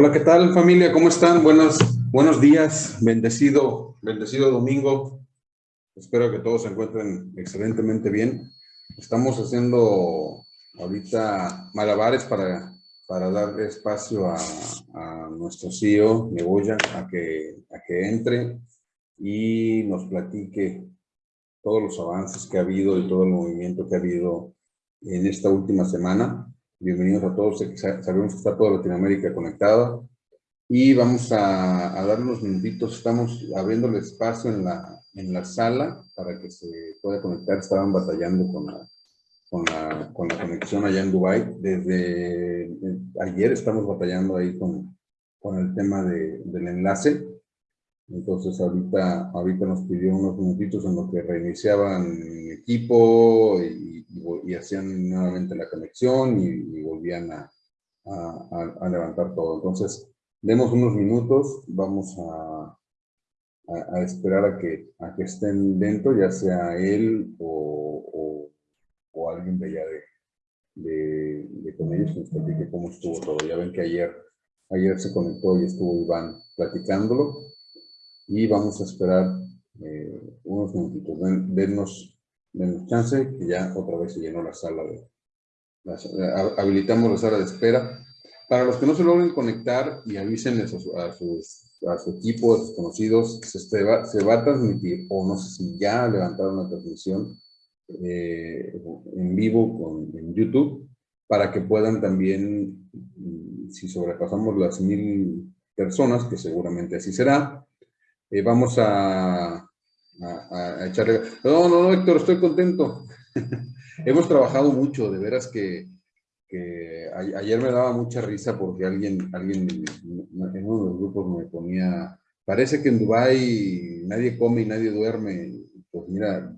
Hola, ¿qué tal familia? ¿Cómo están? Buenos, buenos días, bendecido, bendecido domingo. Espero que todos se encuentren excelentemente bien. Estamos haciendo ahorita malabares para, para dar espacio a, a nuestro CEO, Neboya, a que, a que entre y nos platique todos los avances que ha habido y todo el movimiento que ha habido en esta última semana. Bienvenidos a todos, sabemos que está toda Latinoamérica conectada. Y vamos a, a dar unos minutitos, estamos abriendo el espacio en la, en la sala para que se pueda conectar, estaban batallando con la, con la, con la conexión allá en Dubai desde ayer estamos batallando ahí con, con el tema de, del enlace, entonces ahorita, ahorita nos pidió unos minutitos en los que reiniciaban equipo y hacían nuevamente la conexión y, volvían a, levantar todo. Entonces, demos unos minutos, vamos a, esperar a que, a que estén dentro, ya sea él o, alguien de allá de con ellos que nos platique cómo estuvo todo. Ya ven que ayer, ayer se conectó y estuvo Iván platicándolo y vamos a esperar eh, unos minutitos. Den, denos Denos chance, que ya otra vez se llenó la sala de... habilitamos la sala de espera. Para los que no se logren conectar y avisen a, sus, a, su equipo, a sus conocidos, se, va, se va a transmitir, o no sé si ya levantaron la transmisión eh, en vivo con, en YouTube, para que puedan también, mm, si sobrepasamos las mil personas, que seguramente así será, eh, vamos a a, echarle... No, no, no, Héctor, estoy contento. Hemos trabajado mucho, de veras que, ayer me daba mucha risa porque alguien, alguien en uno de los grupos me ponía, parece que en Dubái nadie come y nadie duerme. Pues mira,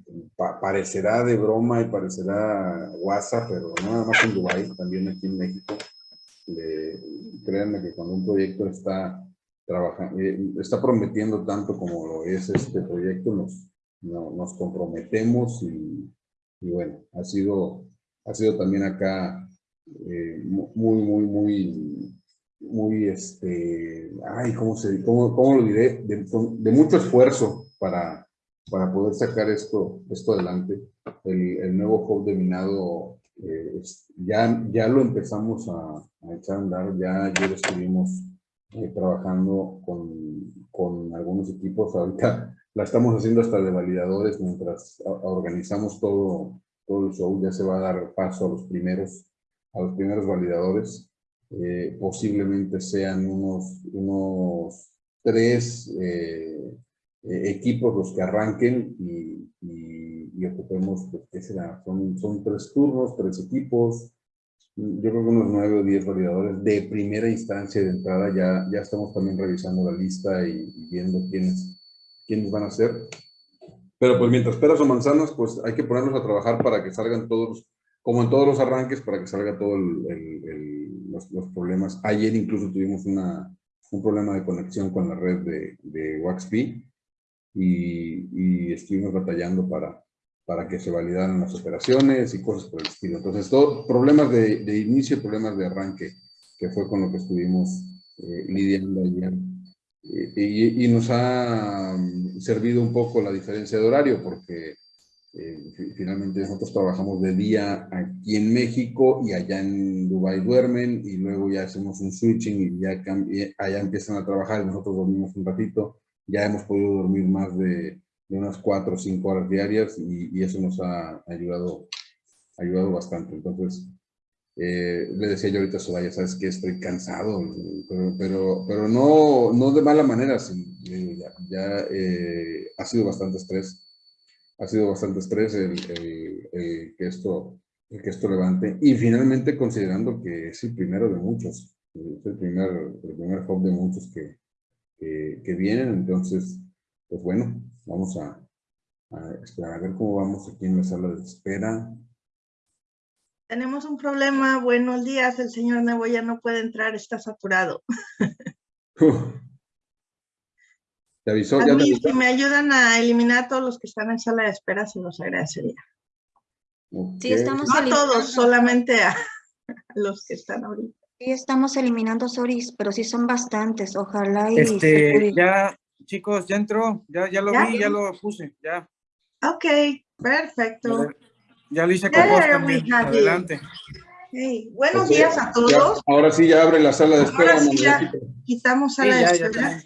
parecerá de broma y parecerá WhatsApp, pero nada más en Dubái, también aquí en México. créanme que cuando un proyecto está eh, está prometiendo tanto como lo es este proyecto, nos, nos comprometemos y, bueno, ha sido, ha sido también acá eh, muy, muy, muy, muy, este, ay, ¿cómo, se, cómo, cómo lo diré? De, mucho esfuerzo para, para poder sacar esto, esto adelante. El, el nuevo hub de minado eh, ya, ya lo empezamos a, a echar a andar, ya ayer estuvimos eh, trabajando con, con, algunos equipos. Ahorita la estamos haciendo hasta de validadores mientras organizamos todo, todo el show. Ya se va a dar paso a los primeros, a los primeros validadores. Eh, posiblemente sean unos, unos tres eh, equipos los que arranquen y, y, y ocupemos, pues, ¿qué será? Son, son tres turnos, tres equipos, yo creo que unos nueve o diez validadores de primera instancia de entrada. Ya, ya estamos también revisando la lista y, viendo quiénes, quiénes van a ser. Pero pues mientras peras o manzanas, pues hay que ponernos a trabajar para que salgan todos, como en todos los arranques, para que salga todos los, los, problemas. Ayer incluso tuvimos una, un problema de conexión con la red de, de WaxP y, y estuvimos batallando para, para que se validaran las operaciones y cosas por el estilo. Entonces, todo, problemas de, inicio y problemas de arranque, que fue con lo que estuvimos eh, lidiando ayer. y, y, nos ha mm, servido un poco la diferencia de horario, porque eh, finalmente nosotros trabajamos de día aquí en México y allá en Dubai duermen y luego ya hacemos un switching y ya allá empiezan a trabajar y nosotros dormimos un ratito. Ya hemos podido dormir más de de unas cuatro o cinco horas diarias y, eso nos ha ayudado, ayudado bastante. Entonces, eh, le decía yo ahorita a Soraya, sabes que estoy cansado, pero, pero, pero no, no de mala manera, eh, ya, eh, ha sido bastante estrés, ha sido bastante estrés el, el, que esto, el que esto levante y finalmente considerando que es el primero de muchos, es el primer, el primer hub de muchos que, que, que vienen, entonces, pues bueno, Vamos a, esperar a ver cómo vamos aquí en la sala de espera. Tenemos un problema. Buenos días. El señor ya no puede entrar. Está saturado. ¿Te avisó? A mí, si me ayudan a eliminar a todos los que están en sala de espera, se los agradecería. Sí, estamos No a todos, solamente a, los que están ahorita. Sí, estamos eliminando stories, pero sí son bastantes. Ojalá y Este, ya, chicos, ya entró, ya, ya lo ¿Ya? vi, ya lo puse, ya. Ok, perfecto. Ya lo hice con vos también. Adelante. Hey, buenos días a ya, todos. ahora sí ya abre la sala de espera. Ahora sí ya quitamos Sí, a la ya, ya espera.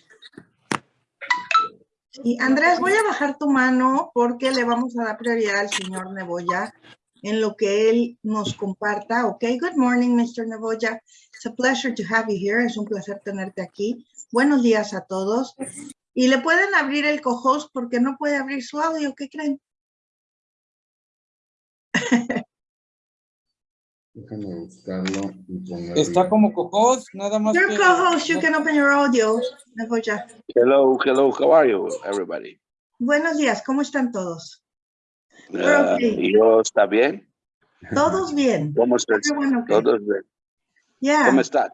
Y Andrés, voy a bajar tu mano porque le vamos a dar prioridad al señor Neboya en lo que él nos comparta. Ok, good morning, Mr. Neboya. It's a pleasure to have you here. Es un placer tenerte aquí. Buenos días a todos. Y le pueden abrir el co-host porque no puede abrir su audio. ¿Qué creen? Déjame buscarlo y ponerlo. Está como cocos, nada más Your que... co-host, you can open your audio. Hello, hello, how are you, everybody? Buenos días, ¿cómo están todos? Uh, okay. ¿Yo está bien? Todos bien. ¿Cómo estás? Bueno que- Todos bien. Yeah. ¿Cómo estás?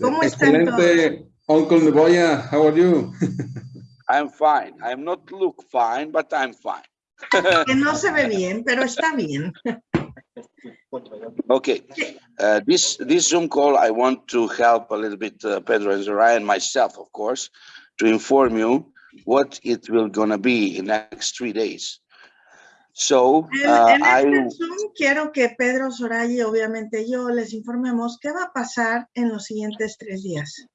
¿Cómo están Excelente. Uncle Neboya, how are you? I'm fine. I'm not look fine, but I'm fine. Que no se ve bien, pero está bien. Okay, uh, this, this Zoom call, I want to help a little bit uh, Pedro and Zoraia and myself, of course, to inform you what it will gonna be in the next three days. So, En, uh, en I, este Zoom quiero que Pedro, Soraya y obviamente yo les informemos qué va a pasar en los siguientes tres días.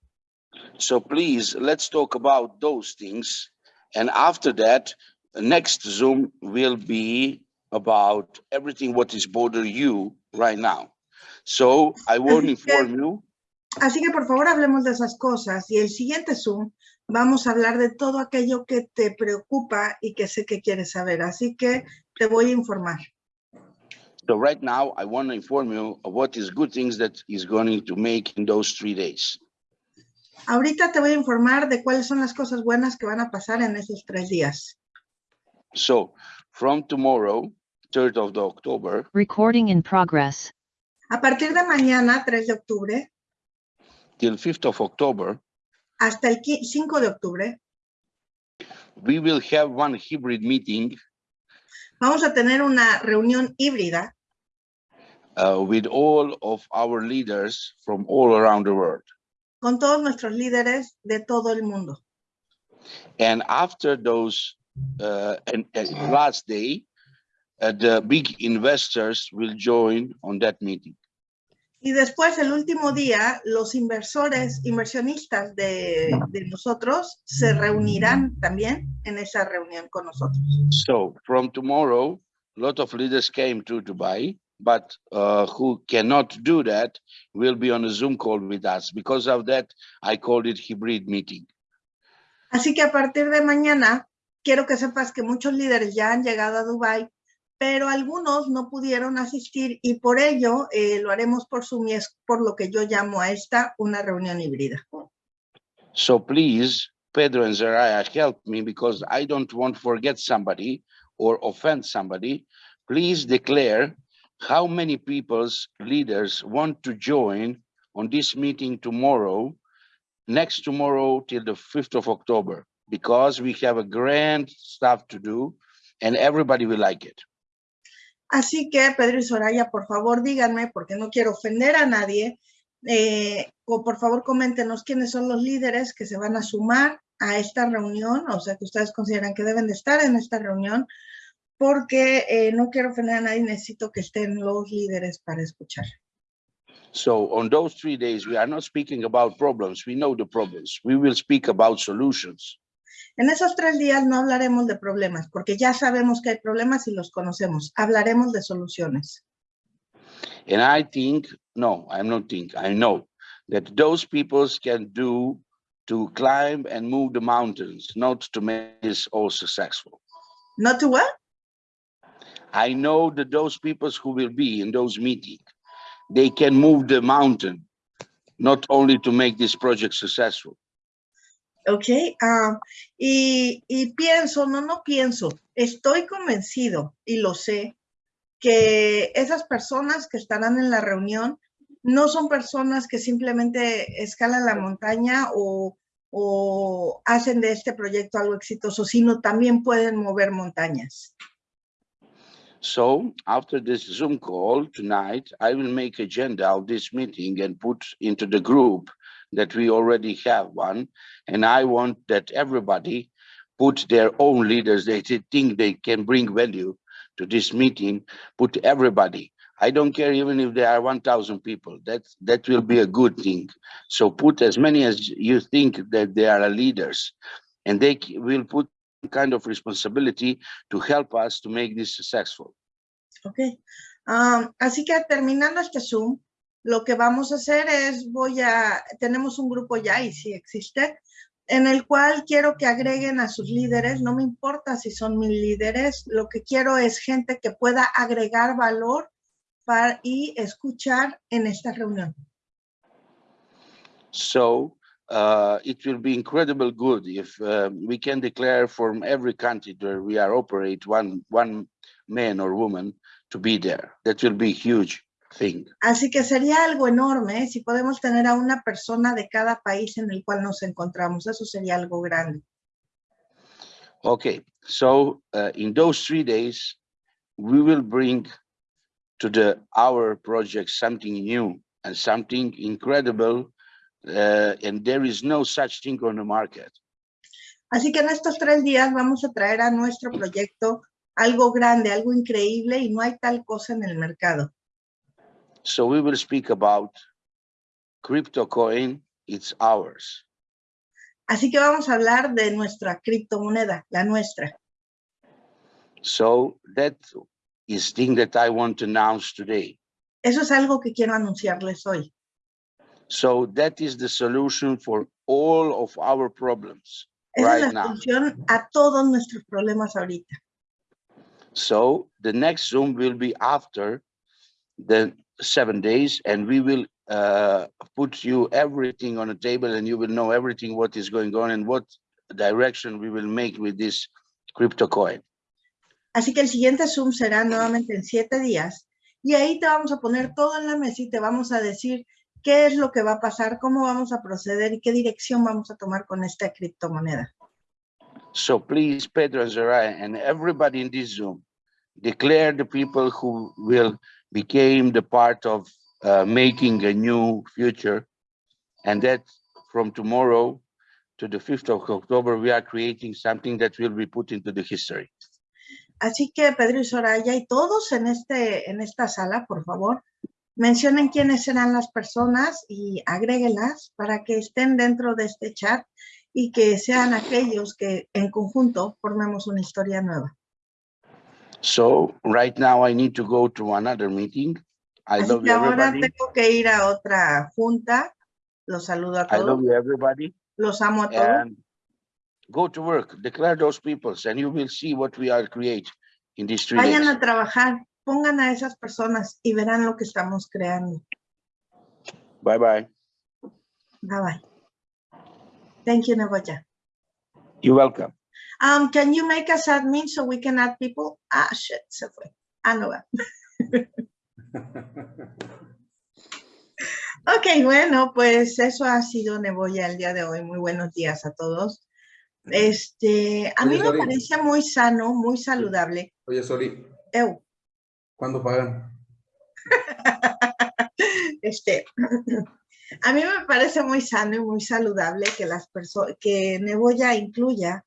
So please, let's talk about those things. And after that, the next Zoom will be about everything what is bother you right now. So I want to inform you, Así que por favor hablemos de esas cosas y el siguiente Zoom vamos a hablar de todo aquello que te preocupa y que sé que quieres saber. Así que te voy a informar. so right now, I want to inform you of what is good things that is going to make in those three days. Ahorita te voy a informar de cuáles son las cosas buenas que van a pasar en esos tres días. So from tomorrow, 3rd of the October, Recording in progress. A partir de mañana, 3 de octubre, till 5th of October, hasta el qui- 5 de octubre, we will have one hybrid meeting vamos a tener una reunión híbrida uh, with all of our leaders from all around the world. Con todos nuestros líderes de todo el mundo. And after those, uh, and, and last day, uh, the big investors will join on that meeting. Y después, el último día, los inversores, inversionistas de, de nosotros se reunirán también en esa reunión con nosotros. So from tomorrow, a lot of leaders came to Dubai, but uh, who cannot do that will be on a Zoom call with us. Because of that, I called it hybrid meeting. Así que a partir de mañana, quiero que sepas que muchos líderes ya han llegado a Dubái, pero algunos no pudieron asistir y por ello eh, lo haremos por Zoom y es por lo que yo llamo a esta una reunión híbrida. So please, Pedro and Zariah, help me because I don't want to forget somebody or offend somebody. Please declare how many people's leaders want to join on this meeting tomorrow, next tomorrow till the 5th of October, because we have a grand stuff to do and everybody will like it. Así que, Pedro y Soraya, por favor, díganme, porque no quiero ofender a nadie, eh, o por favor, coméntenos quiénes son los líderes que se van a sumar a esta reunión, o sea, que ustedes consideran que deben de estar en esta reunión, porque eh, no quiero ofender a nadie, necesito que estén los líderes para escuchar. So on those three days, we are not speaking about problems. We know the problems. We will speak about solutions. En esos tres días no hablaremos de problemas, porque ya sabemos que hay problemas y los conocemos. Hablaremos de soluciones. And I think, no, I'm not think, I know that those peoples can do to climb and move the mountains, not to make this all successful. Not to what? I know that those peoples who will be in those meetings, they can move the mountain, not only to make this project successful. Ok, ah, y, y pienso, no, no pienso, estoy convencido y lo sé, que esas personas que estarán en la reunión no son personas que simplemente escalan la montaña o, o hacen de este proyecto algo exitoso, sino también pueden mover montañas. So after this Zoom call tonight, I will make agenda of this meeting and put into the group that we already have one. And I want that everybody put their own leaders, they think they can bring value to this meeting, put everybody. I don't care even if there are 1,000 people, that, that will be a good thing. So put as many as you think that they are leaders and they will put kind of responsibility to help us to make this successful. Ok. Am, así que terminando este Zoom, lo que vamos a hacer es, voy a, tenemos un grupo ya y sí existe, en el cual quiero que agreguen a sus líderes, no me importa si son mis líderes, lo que quiero es gente que pueda agregar valor para, y escuchar en esta reunión. So uh, it will be incredible good if uh, we can declare from every country where we are operate one one man or woman to be there. That will be huge thing. Así que sería algo enorme ¿eh? si podemos tener a una persona de cada país en el cual nos encontramos, eso sería algo grande. Okay, so uh, in those three days, we will bring to the our project something new and something incredible. Uh, and there is no such thing on the market. Así que en estos tres días vamos a traer a nuestro proyecto algo grande, algo increíble y no hay tal cosa en el mercado. So we will speak about crypto coin, it's ours. Así que vamos a hablar de nuestra criptomoneda, la nuestra. So that is thing that I want to announce today. Eso es algo que quiero anunciarles hoy. So that is the solution for all of our problems Esa right es la now. a todos nuestros problemas ahorita. So the next Zoom will be after the seven days and we will uh, put you everything on the table and you will know everything what is going on and what direction we will make with this crypto coin. Así que el siguiente Zoom será nuevamente en siete días y ahí te vamos a poner todo en la mesa y te vamos a decir qué es lo que va a pasar, cómo vamos a proceder y qué dirección vamos a tomar con esta criptomoneda. So please, Pedro and Zariah and everybody in this Zoom, declare the people who will became the part of uh, making a new future. And that from tomorrow to the 5th of October, we are creating something that will be put into the history. Así que Pedro y Soraya y todos en, este, en esta sala, por favor, mencionen quiénes serán las personas y agréguelas para que estén dentro de este chat y que sean aquellos que en conjunto formemos una historia nueva. So right now I need to go to another meeting. I Así love que ahora everybody. tengo que ir a otra junta. Los saludo a I love todos. you, everybody. Los amo a todos. And go to work, declare those peoples and you will see what we are create in these three Vayan days. a trabajar, pongan a esas personas y verán lo que estamos creando. Bye bye. Bye bye. Thank you, Neboya. You're welcome. Um, can you make us admin so we can add people? Ah, shit, se fue. Ah, no va. Ok, bueno, pues eso ha sido Neboya el día de hoy. Muy buenos días a todos. Este, a mí Oye, me parece muy sano, muy saludable. Oye, Sori, Eu, ¿cuándo pagan? este, a mí me parece muy sano y muy saludable que las personas, que Neboya incluya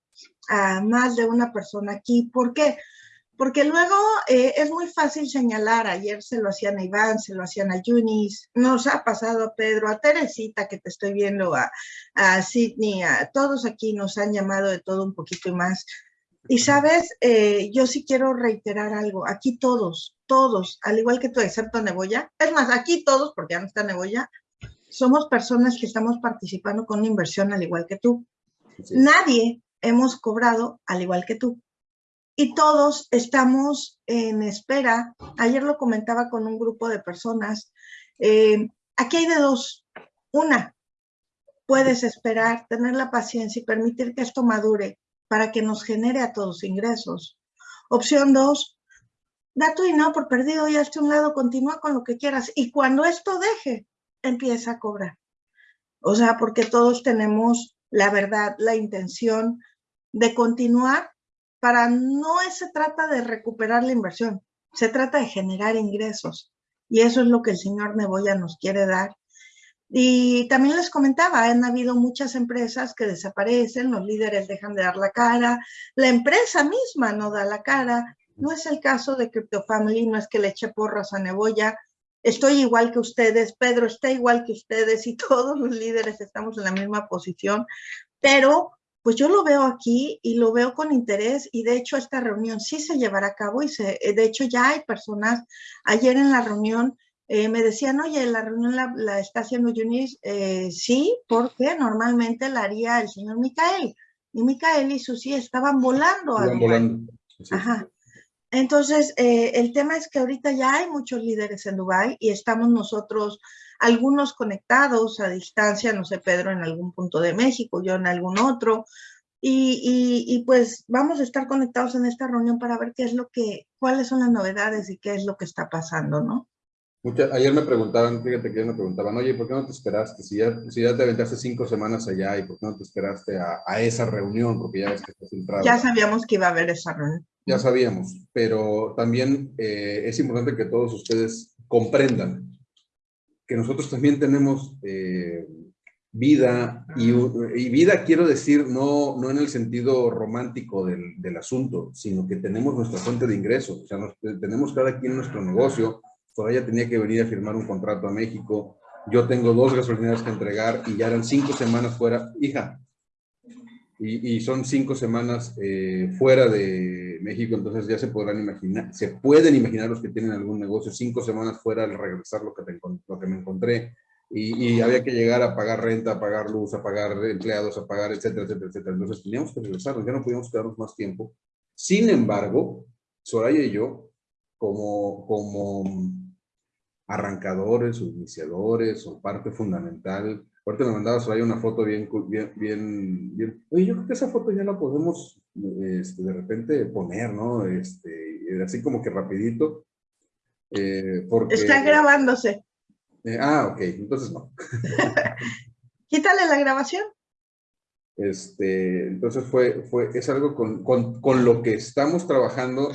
a más de una persona aquí. ¿Por qué? Porque luego eh, es muy fácil señalar, ayer se lo hacían a Iván, se lo hacían a Yunis, nos ha pasado a Pedro, a Teresita que te estoy viendo, a, a Sidney, a todos aquí nos han llamado de todo un poquito y más. Y sabes, Eh, yo sí quiero reiterar algo, aquí todos, todos, al igual que tú, excepto Neboya, es más, aquí todos, porque ya no está Neboya, somos personas que estamos participando con una inversión al igual que tú. Sí. Nadie hemos cobrado al igual que tú. Y todos estamos en espera. Ayer lo comentaba con un grupo de personas. eh, aquí hay de dos. Una, puedes esperar, tener la paciencia y permitir que esto madure para que nos genere a todos ingresos. Opción dos, da tu dinero por perdido y hazte un lado, continúa con lo que quieras. Y cuando esto deje, empieza a cobrar. O sea, porque todos tenemos la verdad, la intención de continuar para no se trata de recuperar la inversión. Se trata de generar ingresos y eso es lo que el señor Neboya nos quiere dar. Y también les comentaba, han habido muchas empresas que desaparecen, los líderes dejan de dar la cara, la empresa misma no da la cara. No es el caso de Crypto Family, no es que le eche porras a Neboya. Estoy igual que ustedes, Pedro está igual que ustedes y todos los líderes estamos en la misma posición, pero pues yo lo veo aquí y lo veo con interés y de hecho esta reunión sí se llevará a cabo y se, de hecho ya hay personas, ayer en la reunión eh, me decían, oye, la reunión la, está haciendo Yunis, eh, sí, porque normalmente la haría el señor Micael. Y Micael y Susi estaban volando. Estaban volando. Ajá. Entonces, eh, el tema es que ahorita ya hay muchos líderes en Dubái y estamos nosotros, algunos conectados a distancia, no sé, Pedro en algún punto de México, yo en algún otro, y, y, y, pues vamos a estar conectados en esta reunión para ver qué es lo que, cuáles son las novedades y qué es lo que está pasando, ¿no? Ayer me preguntaban, fíjate que me preguntaban, oye, ¿por qué no te esperaste? Si ya, si ya te aventaste cinco semanas allá, ¿y por qué no te esperaste a, a esa reunión? Porque ya ves que estás entrado. Ya sabíamos que iba a haber esa reunión. Ya sabíamos, pero también eh, es importante que todos ustedes comprendan que nosotros también tenemos eh, vida, y, y, vida quiero decir no, no en el sentido romántico del, del asunto, sino que tenemos nuestra fuente de ingresos, o sea, nos, tenemos cada quien nuestro negocio, Soraya tenía que venir a firmar un contrato a México. Yo tengo dos gasolineras que entregar y ya eran cinco semanas fuera. Hija, y, y son cinco semanas eh, fuera de México, entonces ya se podrán imaginar, se pueden imaginar los que tienen algún negocio, cinco semanas fuera al regresar lo que, te, lo que me encontré. Y, y, había que llegar a pagar renta, a pagar luz, a pagar empleados, a pagar, etcétera, etcétera, etcétera. Entonces teníamos que regresar, ya no podíamos quedarnos más tiempo. Sin embargo, Soraya y yo, como, como arrancadores o iniciadores o parte fundamental. Ahorita me mandabas ahí una foto bien, bien, bien, bien. Oye, yo creo que esa foto ya la podemos este, de repente poner, ¿no? Este, así como que rapidito. Eh, porque, Está grabándose. Eh, ah, ok, entonces no. Quítale la grabación. Este, entonces fue, fue, es algo con, con, con lo que estamos trabajando.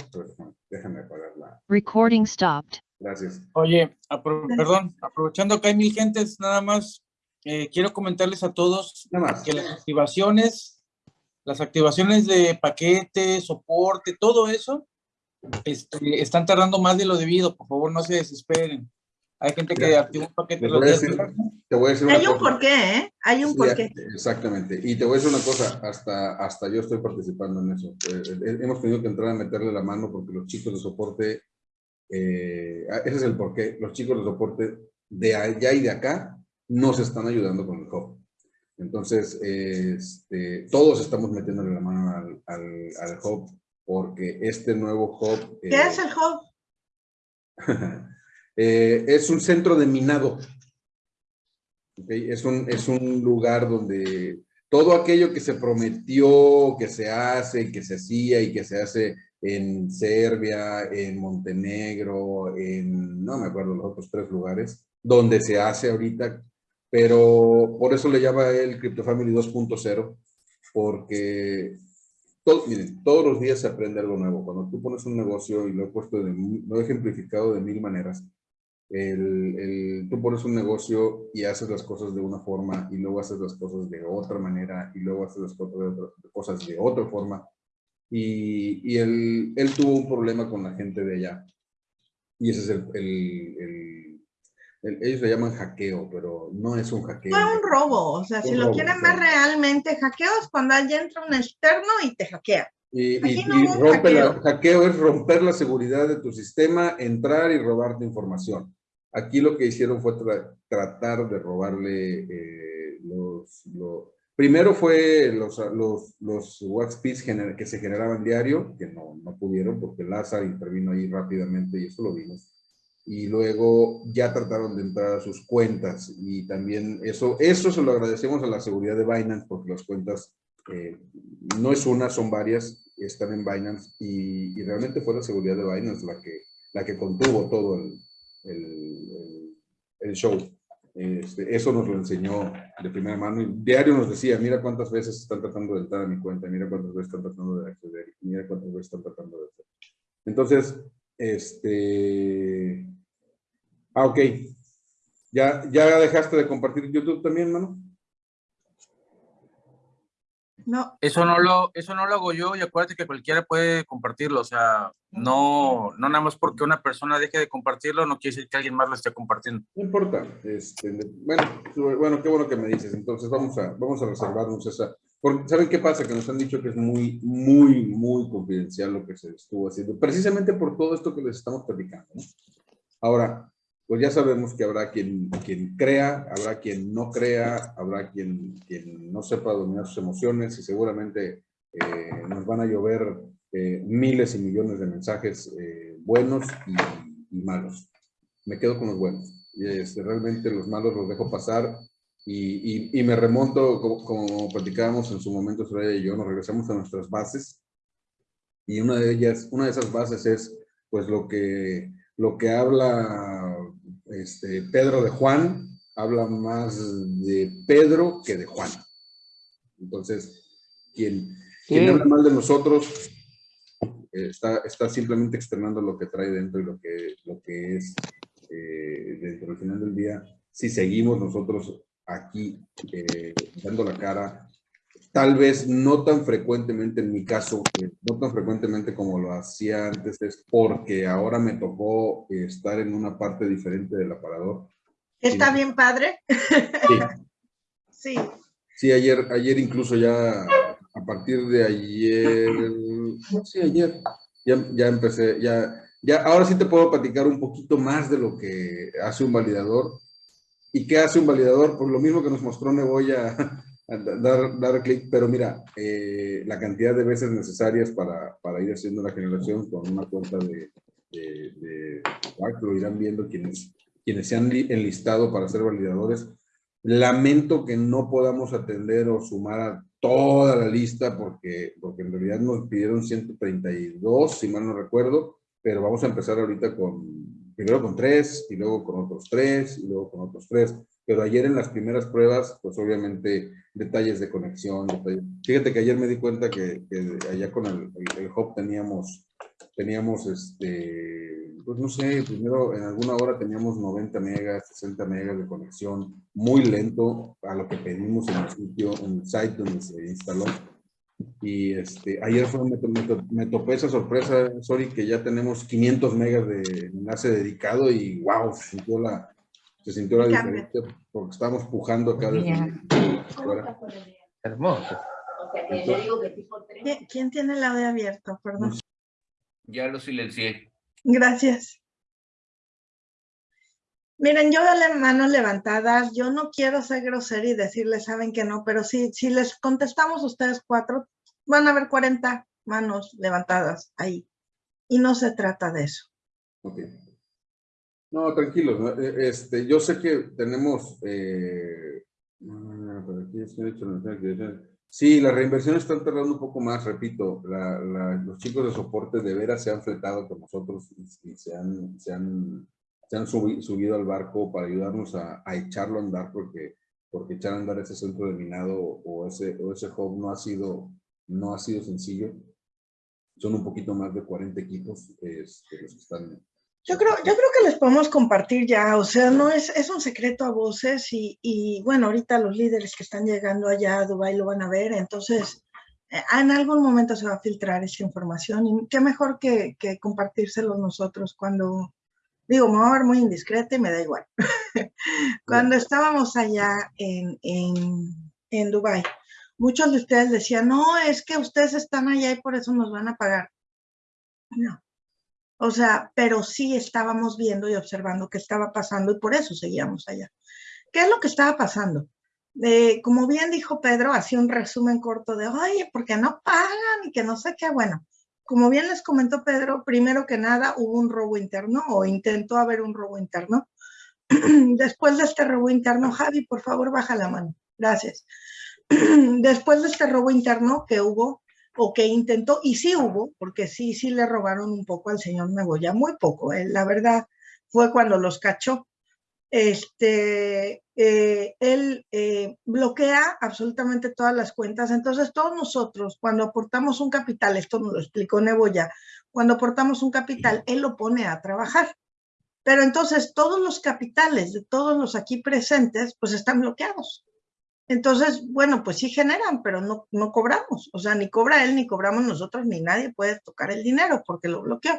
Déjame apagar la. Recording stopped. Gracias. Oye, apro perdón, aprovechando que hay mil gentes, nada más, eh, quiero comentarles a todos nada más. que las activaciones, las activaciones de paquete, soporte, todo eso, este, están tardando más de lo debido. Por favor, no se desesperen. Hay gente que Ya. activa un paquete los voy decir- Te voy a decir una Hay un cosa. porqué, ¿eh? Hay un Sí, porqué. Exactamente. Y te voy a decir una cosa, hasta, hasta yo estoy participando en eso. Eh, eh, hemos tenido que entrar a meterle la mano porque los chicos de soporte, eh, ah, ese es el porqué, los chicos de soporte de allá y de acá nos están ayudando con el hub. Entonces, eh, este, todos estamos metiéndole la mano al, al, al hub porque este nuevo hub... ¿Qué eh, es el hub? eh, es un centro de minado. Es, un, es un lugar donde todo aquello que se prometió, que se hace, que se hacía y que se hace en Serbia, en Montenegro, en, no me acuerdo los otros tres lugares, donde se hace ahorita, pero por eso le llama el Crypto Family 2.0, porque todo, todos los días se aprende algo nuevo. Cuando tú pones un negocio, y lo he puesto, de, lo he ejemplificado de mil maneras, el, el, tú pones un negocio y haces las cosas de una forma y luego haces las cosas de otra manera y luego haces las cosas de otra, cosas de otra forma. Y, y él, él, tuvo un problema con la gente de allá. Y ese es el, el, el, ellos le llaman hackeo, pero no es un hackeo. Fue un robo, o sea, si lo robo, quieren ver realmente, hackeo es cuando alguien entra un externo y te hackea. Y, y- no y rompe la- hackeo. hackeo es romper la seguridad de tu sistema, entrar y robarte información. Aquí lo que hicieron fue tra- tratar de robarle eh, los, lo- Primero fue los, los, los gener- que se generaban diario, que no, no pudieron porque Lázaro intervino ahí rápidamente y eso lo vimos. Y luego ya trataron de entrar a sus cuentas y también eso, eso se lo agradecemos a la seguridad de Binance porque las cuentas eh, no es una, son varias, están en Binance y, y realmente fue la seguridad de Binance la que, la que contuvo todo el, el, el- el show. Este, eso nos lo enseñó de primera mano. Diario nos decía, mira cuántas veces están tratando de entrar a mi cuenta, mira cuántas veces están tratando de acceder, mira cuántas veces están tratando de hacer. Entonces, este... Ah, ok. ¿Ya, ¿Ya dejaste de compartir YouTube también, mano? No, Eso no lo, eso no lo hago yo y acuérdate que cualquiera puede compartirlo, o sea, no, no nada más porque una persona deje de compartirlo, no quiere decir que alguien más lo esté compartiendo. No importa. Este, bueno, bueno, qué bueno que me dices. Entonces vamos a, vamos a reservarnos esa. Porque, ¿Saben qué pasa? Que nos han dicho que es muy, muy, muy confidencial lo que se estuvo haciendo. Precisamente por todo esto que les estamos platicando. ¿no? Ahora, pues ya sabemos que habrá quien, quien crea, habrá quien no crea, habrá quien, quien no sepa dominar sus emociones y seguramente eh, nos van a llover eh, miles y millones de mensajes eh, buenos y, y malos. Me quedo con los buenos. Este, realmente los malos los dejo pasar y, y, y me remonto, como, como platicábamos en su momento, Soraya y yo, nos regresamos a nuestras bases y una de ellas, una de esas bases es pues lo que, lo que habla este, Pedro de Juan, habla más de Pedro que de Juan. Entonces, quien, quien Sí. habla mal de nosotros eh, está, está simplemente externando lo que trae dentro y lo que, lo que es eh, dentro al final del día. Si seguimos nosotros aquí eh, dando la cara, tal vez no tan frecuentemente en mi caso, no tan frecuentemente como lo hacía antes, es porque ahora me tocó estar en una parte diferente del aparador. está Sí. bien padre. Sí, Sí, sí ayer, ayer incluso ya, a partir de ayer, sí, ayer, ya, ya empecé, ya, ya, ahora sí te puedo platicar un poquito más de lo que hace un validador. ¿Y qué hace un validador? Pues lo mismo que nos mostró Neboya, dar, dar clic, pero mira, eh, la cantidad de veces necesarias para, para ir haciendo la generación con una cuenta de, de, de lo irán viendo quienes, quienes se han li- enlistado para ser validadores. Lamento que no podamos atender o sumar a toda la lista porque, porque en realidad nos pidieron 132, si mal no recuerdo, pero vamos a empezar ahorita con, primero con tres, y luego con otros tres, y luego con otros tres. Pero ayer en las primeras pruebas, pues obviamente detalles de conexión. detalles- Fíjate que ayer me di cuenta que, que allá con el, el, el hub teníamos, teníamos este, pues no sé, primero en alguna hora teníamos 90 megas, 60 megas de conexión, muy lento a lo que pedimos en el sitio, en el site donde se instaló. Y este, ayer fue, me, me me topé esa sorpresa, sorry, que ya tenemos 500 megas de enlace dedicado y wow, sintió la, se sintió la diferencia porque estábamos pujando Bien. fuera. Hermoso. O sea, que yo digo que tipo tres. ¿Quién- ¿quién tiene el audio abierto? Perdón. Ya lo silencié. Gracias. Miren, yo veo las manos levantadas, yo no quiero ser grosera y decirles, saben que no, pero si, si les contestamos ustedes cuatro, van a haber 40 manos levantadas ahí. Y no se trata de eso. Ok. No, tranquilos. ¿no? Eh, Este, yo sé que tenemos... eh. Sí, las reinversiones están tardando un poco más, repito. los chicos de soporte de veras se han fletado con nosotros y, se han, se han, se han subi- subido al barco para ayudarnos a, a echarlo a andar porque, porque echar a andar ese centro de minado o ese, o ese hub no ha sido, no ha sido sencillo. Son un poquito más de 40 equipos este, los que están Yo creo, yo creo que les podemos compartir ya, o sea, no es, es un secreto a voces y, y bueno, ahorita los líderes que están llegando allá a Dubái lo van a ver, entonces eh, en algún momento se va a filtrar esa información y qué mejor que, que compartírselo nosotros cuando, digo, me voy a ver muy indiscreta y me da igual. cuando estábamos allá en, en, en Dubái, muchos de ustedes decían, no, es que ustedes están allá y por eso nos van a pagar. No. O sea, pero sí estábamos viendo y observando qué estaba pasando y por eso seguíamos allá. ¿Qué es lo que estaba pasando? Eh, como bien dijo Pedro, hacía un resumen corto de, oye, ¿por qué no pagan? Y que no sé qué. Bueno, como bien les comentó Pedro, primero que nada hubo un robo interno o intentó haber un robo interno. Después de este robo interno, Javi, por favor, baja la mano. Gracias. Después de este robo interno que hubo, o que intentó, y sí hubo, porque sí, sí le robaron un poco al señor Neboya, muy poco, eh, la verdad fue cuando los cachó. este, eh, él eh, bloquea absolutamente todas las cuentas. Entonces, todos nosotros, cuando aportamos un capital, esto nos lo explicó Neboya, cuando aportamos un capital, él lo pone a trabajar. Pero entonces, todos los capitales de todos los aquí presentes, pues están bloqueados. Entonces, bueno, pues sí generan, pero no, no cobramos. O sea, ni cobra él, ni cobramos nosotros, ni nadie puede tocar el dinero porque lo bloqueó.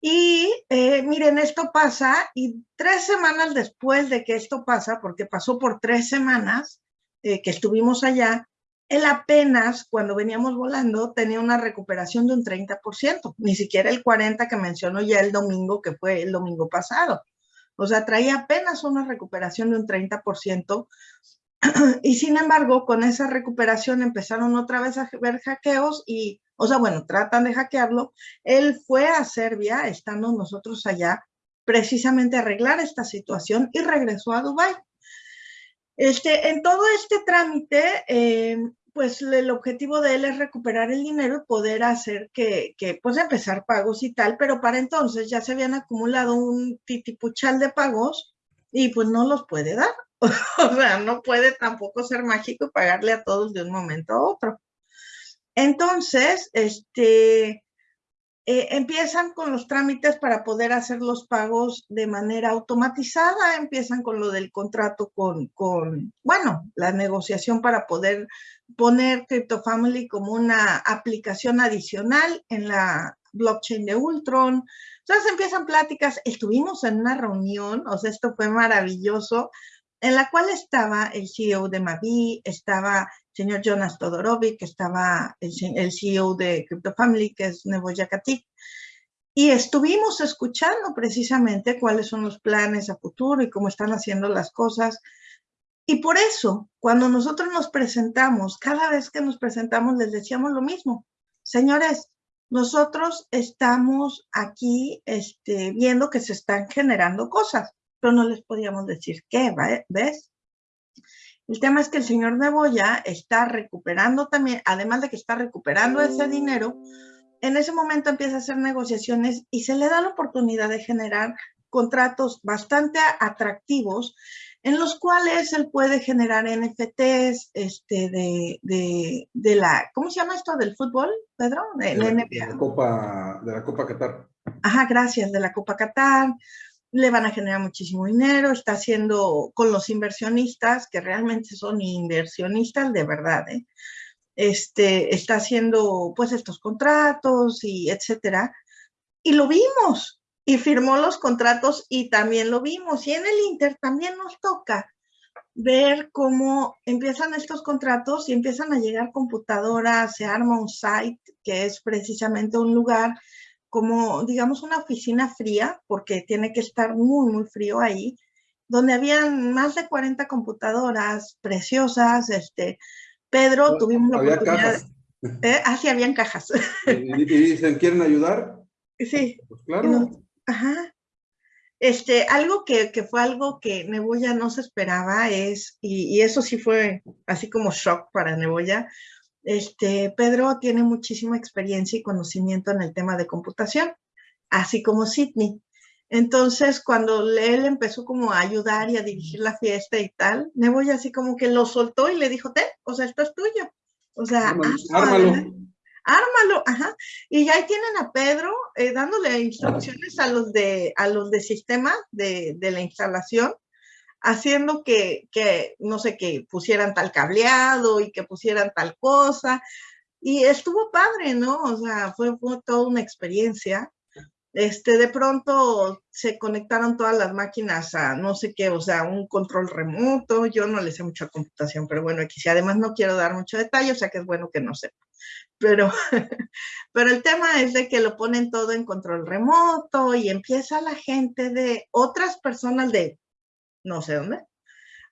Y eh, miren, esto pasa y tres semanas después de que esto pasa, porque pasó por tres semanas eh, que estuvimos allá, él apenas cuando veníamos volando tenía una recuperación de un 30%, ni siquiera el 40% que mencionó ya el domingo, que fue el domingo pasado. O sea, traía apenas una recuperación de un 30%. Y sin embargo, con esa recuperación empezaron otra vez a ver hackeos y o sea, bueno, tratan de hackearlo. Él fue a Serbia, estando nosotros allá, precisamente a arreglar esta situación y regresó a Dubái. Este, en todo este trámite, eh, pues el objetivo de él es recuperar el dinero y poder hacer que, que, pues empezar pagos y tal, pero para entonces ya se habían acumulado un titipuchal de pagos y pues no los puede dar. o sea, no puede tampoco ser mágico y pagarle a todos de un momento a otro. Entonces, este, eh, empiezan con los trámites para poder hacer los pagos de manera automatizada, empiezan con lo del contrato con, con bueno, la negociación para poder poner CryptoFamily como una aplicación adicional en la blockchain de Ultron. Entonces empiezan pláticas, estuvimos en una reunión, o sea, esto fue maravilloso, en la cual estaba el CEO de Mavi, estaba señor Jonas Todorovic, estaba el, CEO de CryptoFamily, que es Nebo Yakatik, y estuvimos escuchando precisamente cuáles son los planes a futuro y cómo están haciendo las cosas. Y por eso, cuando nosotros nos presentamos, cada vez que nos presentamos les decíamos lo mismo. Señores, nosotros estamos aquí este, viendo que se están generando cosas, pero no les podíamos decir qué, ¿ves? El tema es que el señor Neboya está recuperando también, además de que está recuperando ese dinero, en ese momento empieza a hacer negociaciones y se le da la oportunidad de generar contratos bastante atractivos en los cuales él puede generar NFTs este, de, de, de la, ¿cómo se llama esto del fútbol, Pedro? De, la, de la, Copa, de la Copa Qatar. Ajá, gracias, de la Copa Qatar le van a generar muchísimo dinero, está haciendo con los inversionistas, que realmente son inversionistas de verdad, ¿eh? este, está haciendo pues estos contratos y etcétera. Y lo vimos, y firmó los contratos y también lo vimos. Y en el Inter también nos toca ver cómo empiezan estos contratos y empiezan a llegar computadoras, se arma un site que es precisamente un lugar como, digamos, una oficina fría, porque tiene que estar muy, muy frío ahí, donde habían más de 40 computadoras preciosas. Este, Pedro, tuvimos la oportunidad. Cajas. ¿eh? Ah, sí, habían cajas. Y, y, dicen, ¿quieren ayudar? Sí. Pues claro. No, ajá. Este, algo que, que, fue algo que Neboya no se esperaba es, y, y, eso sí fue así como shock para Neboya, este, Pedro tiene muchísima experiencia y conocimiento en el tema de computación, así como Sidney. Entonces, cuando él empezó como a ayudar y a dirigir la fiesta y tal, Neboy así como que lo soltó y le dijo, te, o sea, esto es tuyo. O sea, ármalo. ármalo. ármalo. ajá. Y ya ahí tienen a Pedro eh, dándole instrucciones a los de, a los de sistema de, de la instalación haciendo que, que, no sé, que pusieran tal cableado y que pusieran tal cosa. Y estuvo padre, ¿no? O sea, fue, fue toda una experiencia. Este, de pronto se conectaron todas las máquinas a no sé qué, o sea, un control remoto. Yo no le sé mucho a computación, pero bueno, aquí sí, además no quiero dar mucho detalle, o sea que es bueno que no sepa. Pero, pero el tema es de que lo ponen todo en control remoto y empieza la gente de otras personas de no sé dónde,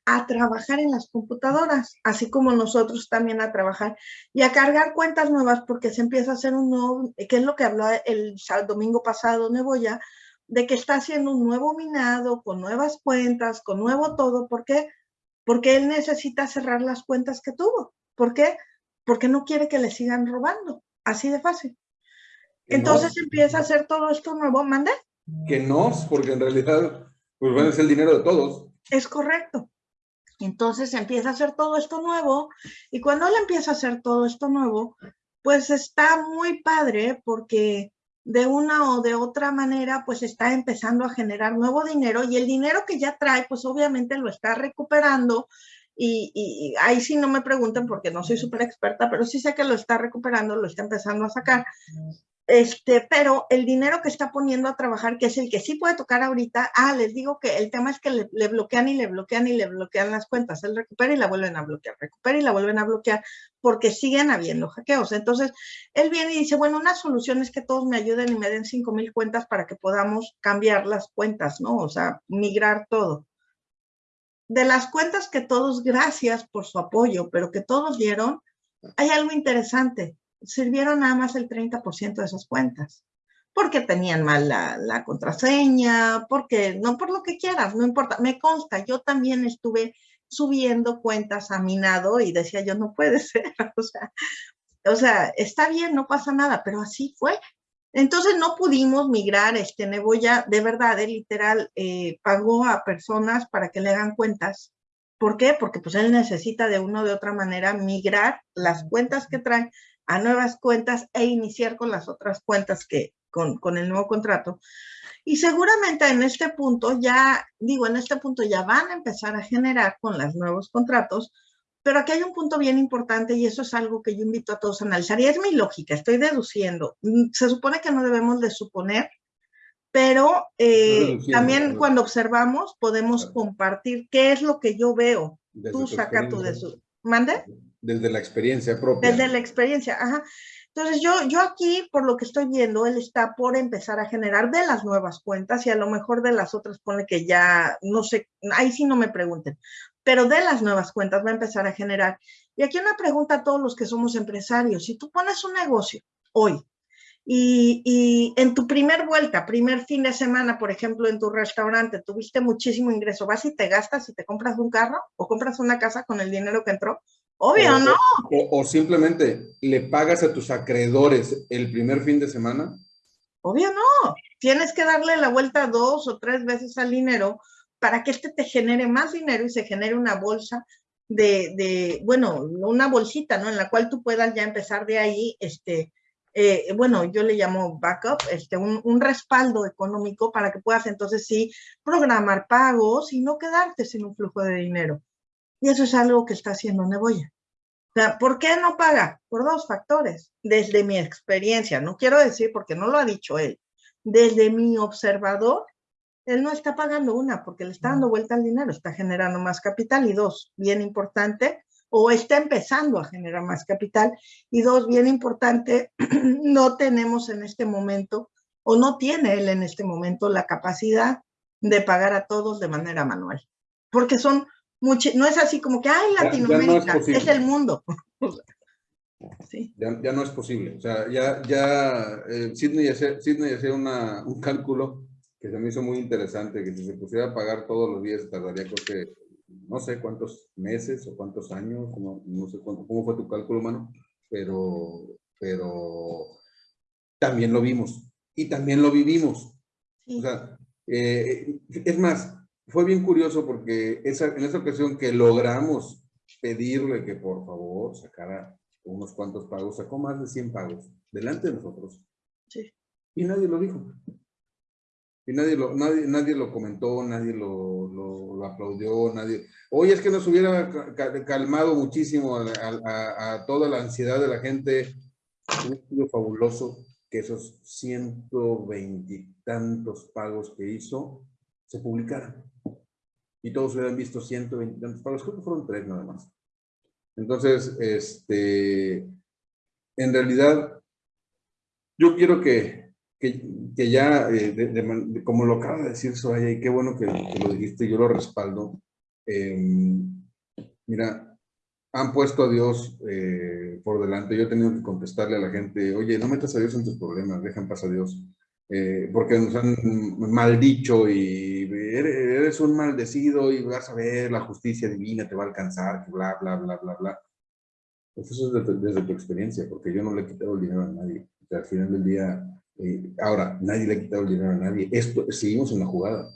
a trabajar en las computadoras, así como nosotros también a trabajar y a cargar cuentas nuevas porque se empieza a hacer un nuevo, que es lo que habló el domingo pasado Neboya, de que está haciendo un nuevo minado con nuevas cuentas, con nuevo todo. ¿Por qué? Porque él necesita cerrar las cuentas que tuvo. ¿Por qué? Porque no quiere que le sigan robando. Así de fácil. Entonces no, empieza a hacer todo esto nuevo. ¿Mande? Que no, porque en realidad Pues bueno, es el dinero de todos. Es correcto. Entonces empieza a hacer todo esto nuevo y cuando él empieza a hacer todo esto nuevo, pues está muy padre porque de una o de otra manera pues está empezando a generar nuevo dinero y el dinero que ya trae pues obviamente lo está recuperando y, ahí sí no me pregunten porque no soy súper experta, pero sí sé que lo está recuperando, lo está empezando a sacar. Este, pero el dinero que está poniendo a trabajar, que es el que sí puede tocar ahorita, ah, les digo que el tema es que le, bloquean y le bloquean y le bloquean las cuentas. Él recupera y la vuelven a bloquear, recupera y la vuelven a bloquear, porque siguen habiendo hackeos. Entonces, él viene y dice, bueno, una solución es que todos me ayuden y me den 5 mil cuentas para que podamos cambiar las cuentas, ¿no? O sea, migrar todo. De las cuentas que todos, gracias por su apoyo, pero que todos dieron, hay algo interesante sirvieron nada más el 30% de esas cuentas, porque tenían mal la, la, contraseña, porque no por lo que quieras, no importa, me consta, yo también estuve subiendo cuentas a mi nado y decía yo no puede ser, o sea, o sea, está bien, no pasa nada, pero así fue. Entonces no pudimos migrar, este Neboya, de verdad, de literal, eh, pagó a personas para que le hagan cuentas. ¿Por qué? Porque pues él necesita de una o de otra manera migrar las cuentas que traen a nuevas cuentas e iniciar con las otras cuentas que con, con el nuevo contrato. Y seguramente en este punto ya, digo, en este punto ya van a empezar a generar con los nuevos contratos, pero aquí hay un punto bien importante y eso es algo que yo invito a todos a analizar y es mi lógica, estoy deduciendo. Mm, se supone que no debemos de suponer, pero eh, también cuando observamos podemos compartir qué es lo que yo veo. Desde Tú saca tu de su... ¿Mande? Desde la experiencia propia. Desde la experiencia, ajá. Entonces yo, yo aquí, por lo que estoy viendo, él está por empezar a generar de las nuevas cuentas y a lo mejor de las otras pone que ya, no sé, ahí sí no me pregunten, pero de las nuevas cuentas va a empezar a generar. Y aquí una pregunta a todos los que somos empresarios. Si tú pones un negocio hoy y, y en tu primer vuelta, primer fin de semana, por ejemplo, en tu restaurante, tuviste muchísimo ingreso, vas y te gastas y te compras un carro o compras una casa con el dinero que entró, Obvio, o, ¿no? O, o, simplemente le pagas a tus acreedores el primer fin de semana. Obvio, no. Tienes que darle la vuelta dos o tres veces al dinero para que este te genere más dinero y se genere una bolsa de, de bueno, una bolsita, ¿no? En la cual tú puedas ya empezar de ahí, este, eh, bueno, yo le llamo backup, este, un, un, respaldo económico para que puedas entonces sí programar pagos y no quedarte sin un flujo de dinero. Y eso es algo que está haciendo Neboya. O sea, ¿por qué no paga? Por dos factores. Desde mi experiencia, no quiero decir porque no lo ha dicho él, desde mi observador, él no está pagando una porque le está dando vuelta al dinero, está generando más capital. Y dos, bien importante, o está empezando a generar más capital. Y dos, bien importante, no tenemos en este momento, o no tiene él en este momento la capacidad de pagar a todos de manera manual. Porque son mucho, no es así como que, ay, Latinoamérica, ya, ya no es, es, el mundo. sí. ya, ya, no es posible. O sea, ya, ya eh, Sidney hacía, una, un cálculo que se me hizo muy interesante, que si se pusiera a pagar todos los días tardaría creo que, no sé cuántos meses o cuántos años, no, no sé cuánto, cómo fue tu cálculo, mano, pero, pero también lo vimos y también lo vivimos. Sí. O sea, eh, es más, fue bien curioso porque esa, en esa ocasión que logramos pedirle que por favor sacara unos cuantos pagos, sacó más de 100 pagos delante de nosotros. Sí. Y nadie lo dijo. Y nadie lo, nadie, nadie lo comentó, nadie lo, lo, lo aplaudió, nadie... Oye, es que nos hubiera calmado muchísimo a, a, a toda la ansiedad de la gente. Un estudio fabuloso que esos 120 y tantos pagos que hizo se publicaran y todos hubieran visto 120 tantos pagos, creo que fueron tres nada más. Entonces, este, en realidad, yo quiero que, que, ya, eh, como lo acaba de decir Soraya, y qué bueno que, lo dijiste, yo lo respaldo. Eh, mira, han puesto a Dios eh, por delante. Yo he tenido que contestarle a la gente, oye, no metas a Dios en tus problemas, dejan pasar a Dios. Eh, porque nos han maldicho y eres un maldecido y vas a ver la justicia divina te va a alcanzar, bla, bla, bla, bla, bla. Pues eso es desde, desde, tu experiencia, porque yo no le he quitado el dinero a nadie. O sea, al final del día, eh, ahora, nadie le ha quitado el dinero a nadie. Esto, seguimos en la jugada.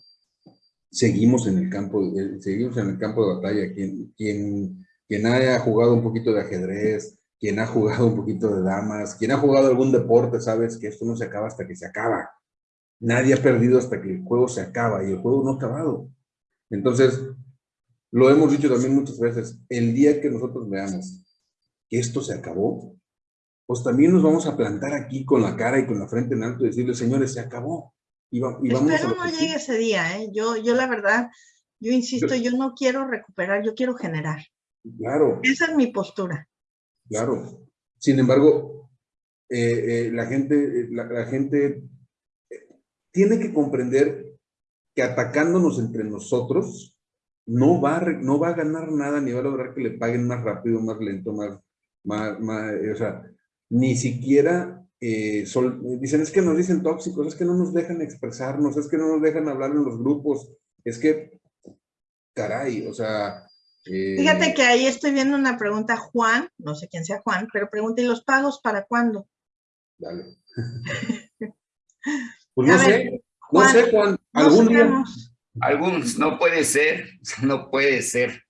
seguimos en el campo, de- seguimos en el campo de batalla. Quien, quien, quien haya jugado un poquito de ajedrez, quien ha jugado un poquito de damas, quien ha jugado algún deporte, sabes que esto no se acaba hasta que se acaba. Nadie ha perdido hasta que el juego se acaba y el juego no ha acabado. Entonces, lo hemos dicho también muchas veces, el día que nosotros veamos que esto se acabó, pues también nos vamos a plantar aquí con la cara y con la frente en alto y decirle, señores, se acabó. Y, va- y vamos a Espero lo no llegue sigue". ese día, ¿eh? Yo, yo la verdad, yo insisto, yo no quiero recuperar, yo quiero generar. Claro, Esa es mi postura. claro. Sin embargo, eh, eh, la gente, eh, la, la gente tiene que comprender que atacándonos entre nosotros no va, a, no va a ganar nada ni va a lograr que le paguen más rápido, más lento, más, más, más, eh, o sea, ni siquiera eh, sol- dicen, es que nos dicen tóxicos, es que no nos dejan expresarnos, es que no nos dejan hablar en los grupos, es que, caray, o sea... eh, Fíjate que ahí estoy viendo una pregunta, Juan, no sé quién sea Juan, pero pregunta, ¿y los pagos para cuándo? Dale. Pues no sé, no sé, algún día. Algunos, no puede ser, no puede ser.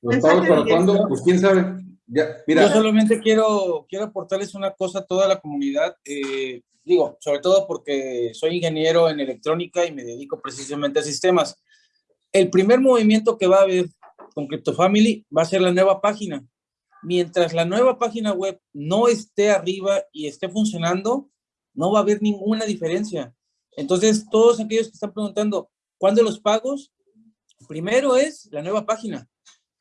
¿Los Mensaje pagos para cuándo? Pues quién sabe. Ya, Yo mira, solamente quiero, quiero aportarles una cosa a toda la comunidad. eh, digo, sobre todo porque soy ingeniero en electrónica y me dedico precisamente a sistemas. El primer movimiento que va a haber con CryptoFamily va a ser la nueva página. Mientras la nueva página web no esté arriba y esté funcionando, no va a haber ninguna diferencia. Entonces, todos aquellos que están preguntando, ¿cuándo los pagos? Primero es la nueva página.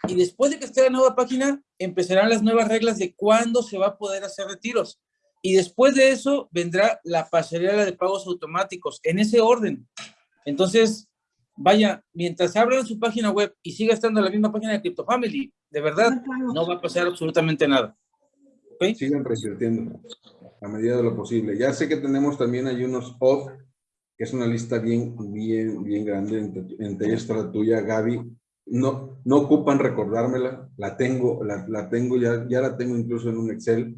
Y después de que esté la nueva página, empezarán las nuevas reglas de cuándo se va a poder hacer retiros. Y después de eso vendrá la pasarela de pagos automáticos, en ese orden. Entonces, vaya, mientras abran su página web y siga estando la misma página de CryptoFamily, de verdad, No va a pasar absolutamente nada. ¿Ok? sigan a medida de lo posible. Ya sé que tenemos también hay unos off, que es una lista bien, bien, bien grande. Entre, entre ellas la tuya, Gaby. No, no ocupan recordármela, la tengo, la, la tengo, ya, ya la tengo incluso en un Excel,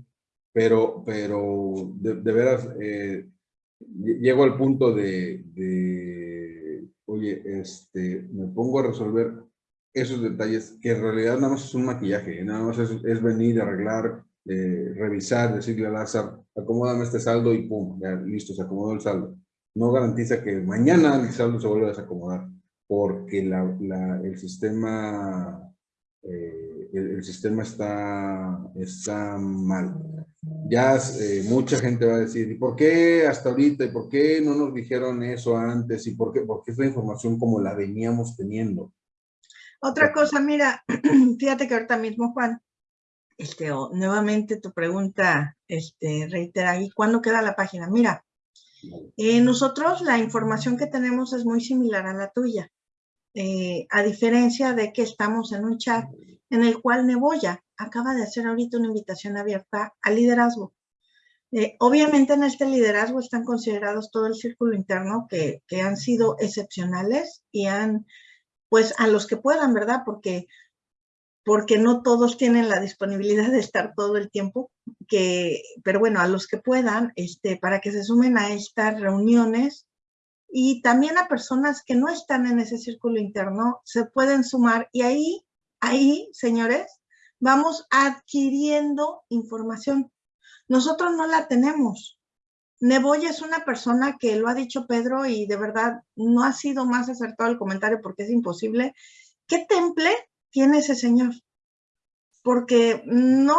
pero, pero de, de veras, eh, lle- llego al punto de, de, oye, este, me pongo a resolver esos detalles que en realidad nada más es un maquillaje, nada más es, es venir, arreglar, eh, revisar, decirle a Lázaro, acomódame este saldo y pum, ya listo, se acomodó el saldo. No garantiza que mañana el saldo se vuelva a desacomodar, porque la, la- el sistema, eh, el, el sistema está, está mal. Ya eh, mucha gente va a decir, ¿y por qué hasta ahorita? ¿Y por qué no nos dijeron eso antes? ¿Y por qué? Porque es la información como la veníamos teniendo. Otra cosa, mira, fíjate que ahorita mismo, Juan, este, nuevamente tu pregunta, este, reitera, ¿y cuándo queda la página? Mira, eh, nosotros la información que tenemos es muy similar a la tuya, eh, a diferencia de que estamos en un chat en el cual Neboya acaba de hacer ahorita una invitación abierta al liderazgo. Eh, obviamente en este liderazgo están considerados todo el círculo interno que, que han sido excepcionales y han, pues a los que puedan, ¿verdad? Porque, porque no todos tienen la disponibilidad de estar todo el tiempo, pero bueno, a los que puedan, este, para que se sumen a estas reuniones y también a personas que no están en ese círculo interno, se pueden sumar y ahí, ahí, señores, vamos adquiriendo información. Nosotros no la tenemos. Neboya es una persona que lo ha dicho Pedro y de verdad no ha sido más acertado el comentario porque es imposible. ¿Qué temple tiene ese señor? Porque no,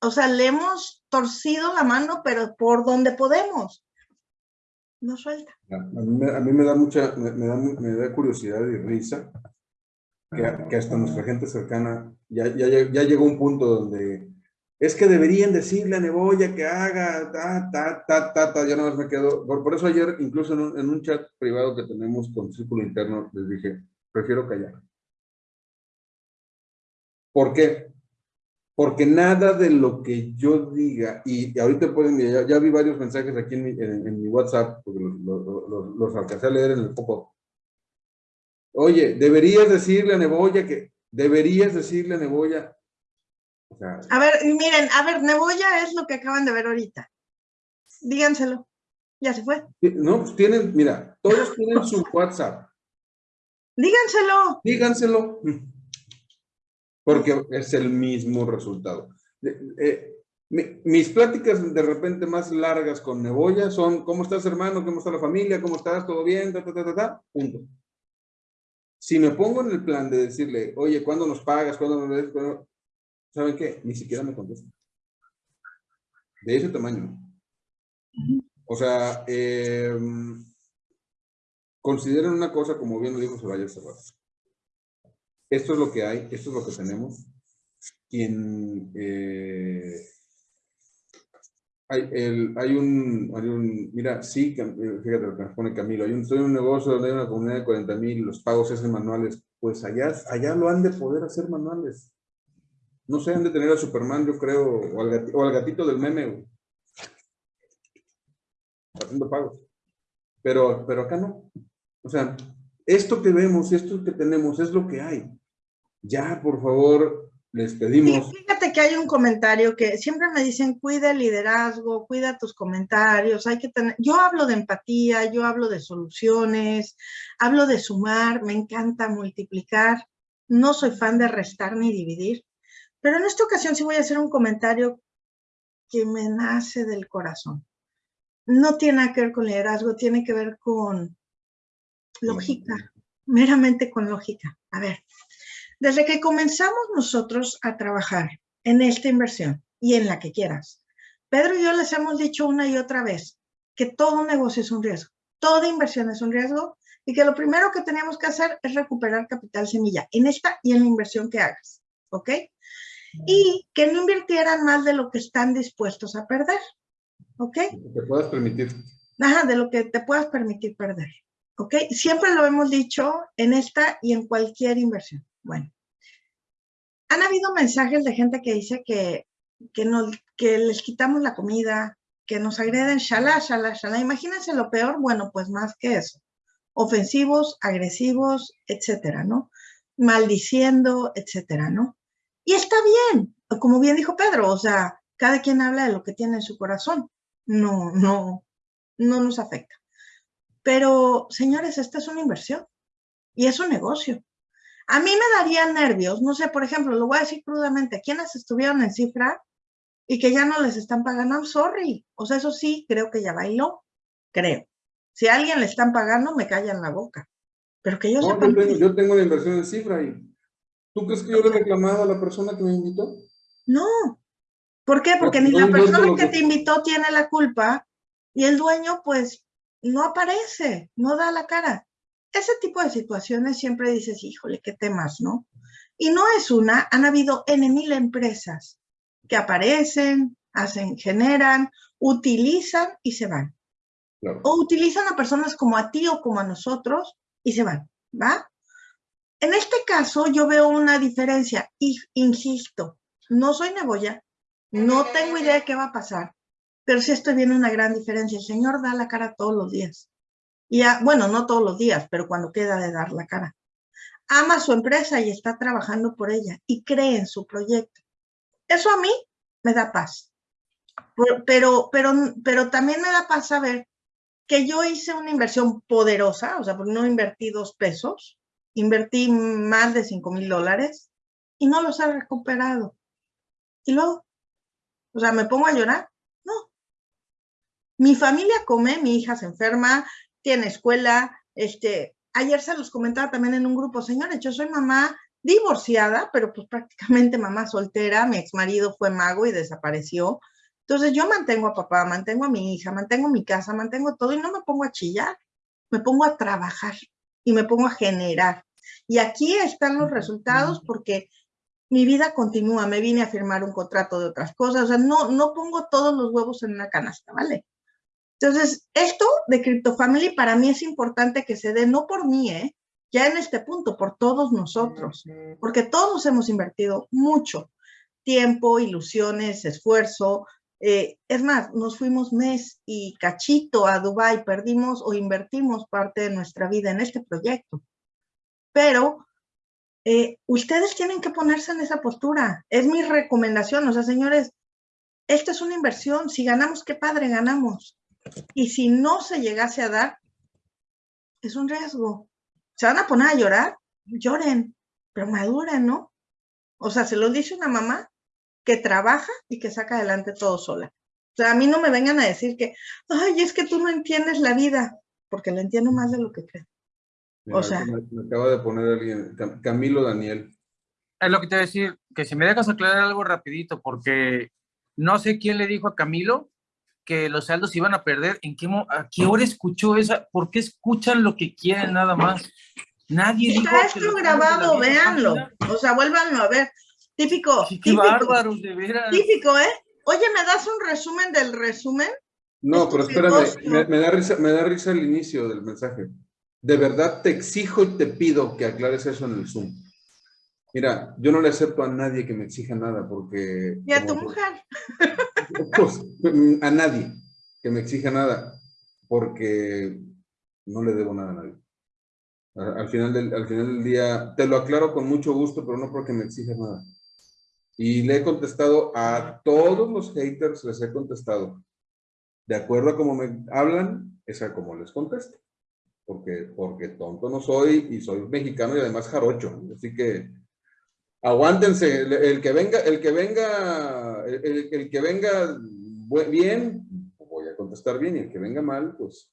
o sea, le hemos torcido la mano, pero por donde podemos. No suelta. A mí, me- a mí me da mucha, me, me da, me da curiosidad y risa que, hasta nuestra gente cercana ya, ya, ya llegó un punto donde es que deberían decirle a Neboya que haga, ta, ta, ta, ta, ta, ya nada más me quedo. Por, por eso ayer, incluso en un, en un chat privado que tenemos con Círculo Interno, les dije, prefiero callar. ¿Por qué? Porque nada de lo que yo diga, y, y ahorita pueden, ya, ya vi varios mensajes aquí en mi, en, en mi WhatsApp, porque los, los, los- los alcancé a leer en el poco. Oye, deberías decirle a Neboya que, deberías decirle a Neboya. O sea, A ver, miren, a ver, Neboya es lo que acaban de ver ahorita. Díganselo. Ya se fue. no, pues tienen, mira, todos tienen su WhatsApp, Díganselo. Díganselo. Porque es el mismo resultado. Eh, mi- mis pláticas de repente más largas con Neboya son, ¿cómo estás hermano? ¿Cómo está la familia? ¿Cómo estás? ¿Todo bien? Ta, ta, ta, ta, ta. Punto. Si me pongo en el plan de decirle, oye, ¿cuándo nos pagas? ¿Cuándo nos ves? ¿Cuándo-?" ¿Saben qué? Ni siquiera me contesta. De ese tamaño. O sea, eh, consideren una cosa, como bien lo dijo Soraya hace rato. Esto es lo que hay, esto es lo que tenemos. Quien eh, hay, el- hay un, hay un, mira, sí, fíjate lo que nos pone Camilo, hay un, en un negocio donde hay una comunidad de 40 mil, los pagos se hacen manuales, pues allá, allá lo han de poder hacer manuales. No sé, han de tener a Superman, yo creo, o al, gatito del meme, haciendo pagos. Pero, pero acá no. O sea, esto que vemos, esto que tenemos, es lo que hay. Ya, por favor, les Sí, pedimos. fíjate que hay un comentario que siempre me dicen, cuida el liderazgo, cuida tus comentarios, hay que tener, yo hablo de empatía, yo hablo de soluciones, hablo de sumar, me encanta multiplicar, no soy fan de restar ni dividir, pero en esta ocasión sí voy a hacer un comentario que me nace del corazón. No tiene nada que ver con liderazgo, tiene que ver con lógica, meramente con lógica. A ver, desde que comenzamos nosotros a trabajar en esta inversión y en la que quieras, Pedro y yo les hemos dicho una y otra vez que todo negocio es un riesgo, toda inversión es un riesgo y que lo primero que tenemos que hacer es recuperar capital semilla en esta y en la inversión que hagas, ¿ok? Y que no invirtieran más de lo que están dispuestos a perder, ¿ok? Te puedas permitir. Ajá, de lo que te puedas permitir perder. ¿Ok? Siempre lo hemos dicho en esta y en cualquier inversión. Bueno, han habido mensajes de gente que dice que, que, les quitamos la comida, que nos agreden, shalá, shalá, shalá. Imagínense lo peor, bueno, pues más que eso. Ofensivos, agresivos, etcétera, ¿no? Maldiciendo, etcétera, ¿no? Y está bien, como bien dijo Pedro, o sea, cada quien habla de lo que tiene en su corazón. No, no, no nos afecta. Pero, señores, esta es una inversión y es un negocio. A mí me daría nervios, no sé, por ejemplo, lo voy a decir crudamente, quienes estuvieron en cifra y que ya no les están pagando, I'm sorry. O sea, eso sí, creo que ya bailó, creo. Si a alguien le están pagando, me callan la boca. Pero que yo No, sepa, yo, tengo, yo tengo inversión en cifra y ¿tú crees que yo le he reclamado a la persona que me invitó? no. ¿Por qué? Porque Porque ni la persona que que- te invitó tiene la culpa y el dueño, pues, no aparece, no da la cara. Ese tipo de situaciones siempre dices, híjole, qué temas, ¿no? Y no es una, han habido N mil empresas que aparecen, hacen, generan, utilizan y se van. Claro. O utilizan a personas como a ti o como a nosotros y se van, ¿va? En este caso yo veo una diferencia y insisto, no soy neboya, no tengo idea de qué va a pasar, pero sí estoy viendo una gran diferencia. El Señor da la cara todos los días. Y a- bueno, no todos los días, pero cuando queda de dar la cara. Ama su empresa y está trabajando por ella y cree en su proyecto. Eso a mí me da paz. Pero, pero, pero también me da paz saber que yo hice una inversión poderosa, o sea, porque no invertí dos pesos, invertí más de cinco mil dólares y no los he recuperado. Y luego, o sea, ¿me pongo a llorar? No. Mi familia come, mi hija se enferma, tiene escuela, este, ayer se los comentaba también en un grupo, señores, yo soy mamá divorciada, pero pues prácticamente mamá soltera, mi ex marido fue mago y desapareció. Entonces yo mantengo a papá, mantengo a mi hija, mantengo mi casa, mantengo todo y no me pongo a chillar, me pongo a trabajar y me pongo a generar. Y aquí están los resultados porque mi vida continúa, me vine a firmar un contrato de otras cosas, o sea, no, no pongo todos los huevos en una canasta, ¿vale? Entonces, esto de CryptoFamily para mí es importante que se dé, no por mí, ¿eh? ya en este punto, por todos nosotros, porque todos hemos invertido mucho tiempo, ilusiones, esfuerzo. eh, es más, nos fuimos mes y cachito a Dubai, perdimos o invertimos parte de nuestra vida en este proyecto. Pero eh, ustedes tienen que ponerse en esa postura. Es mi recomendación. O sea, señores, esta es una inversión. Si ganamos, qué padre, ganamos. Y si no se llegase a dar, es un riesgo. ¿Se van a poner a llorar? Lloren, pero maduren, ¿no? O sea, se lo dice una mamá que trabaja y que saca adelante todo sola. O sea, a mí no me vengan a decir que, ay, es que tú no entiendes la vida, porque la entiendo más de lo que creo. Mira, O sea- me, me acaba de poner alguien, Cam- Camilo Daniel. Es lo que te voy a decir, que si me dejas aclarar algo rapidito, porque no sé quién le dijo a Camilo que los saldos iban a perder, ¿en qué, a qué hora escuchó esa? ¿Por qué escuchan lo que quieren nada más? Nadie Está esto grabado, véanlo. O sea, vuélvanlo a ver. Típico, Qué, qué típico, bárbaros, de veras. típico, ¿eh? Oye, ¿me das un resumen del resumen? No, pero es espérame, me, me da risa, me da risa el inicio del mensaje. De verdad te exijo y te pido que aclares eso en el Zoom. Mira, yo no le acepto a nadie que me exija nada porque... Y a tu mujer. Pues, a nadie que me exija nada porque no le debo nada a nadie. Al final, del, al final del día, te lo aclaro con mucho gusto, pero no porque me exijas nada. Y le he contestado a todos los haters, les he contestado. De acuerdo a cómo me hablan, es a como les contesto. Porque, porque tonto no soy y soy mexicano y además jarocho. Así que aguántense. El, que venga, el que venga, el, que venga bien, voy a contestar bien. Y el que venga mal, pues,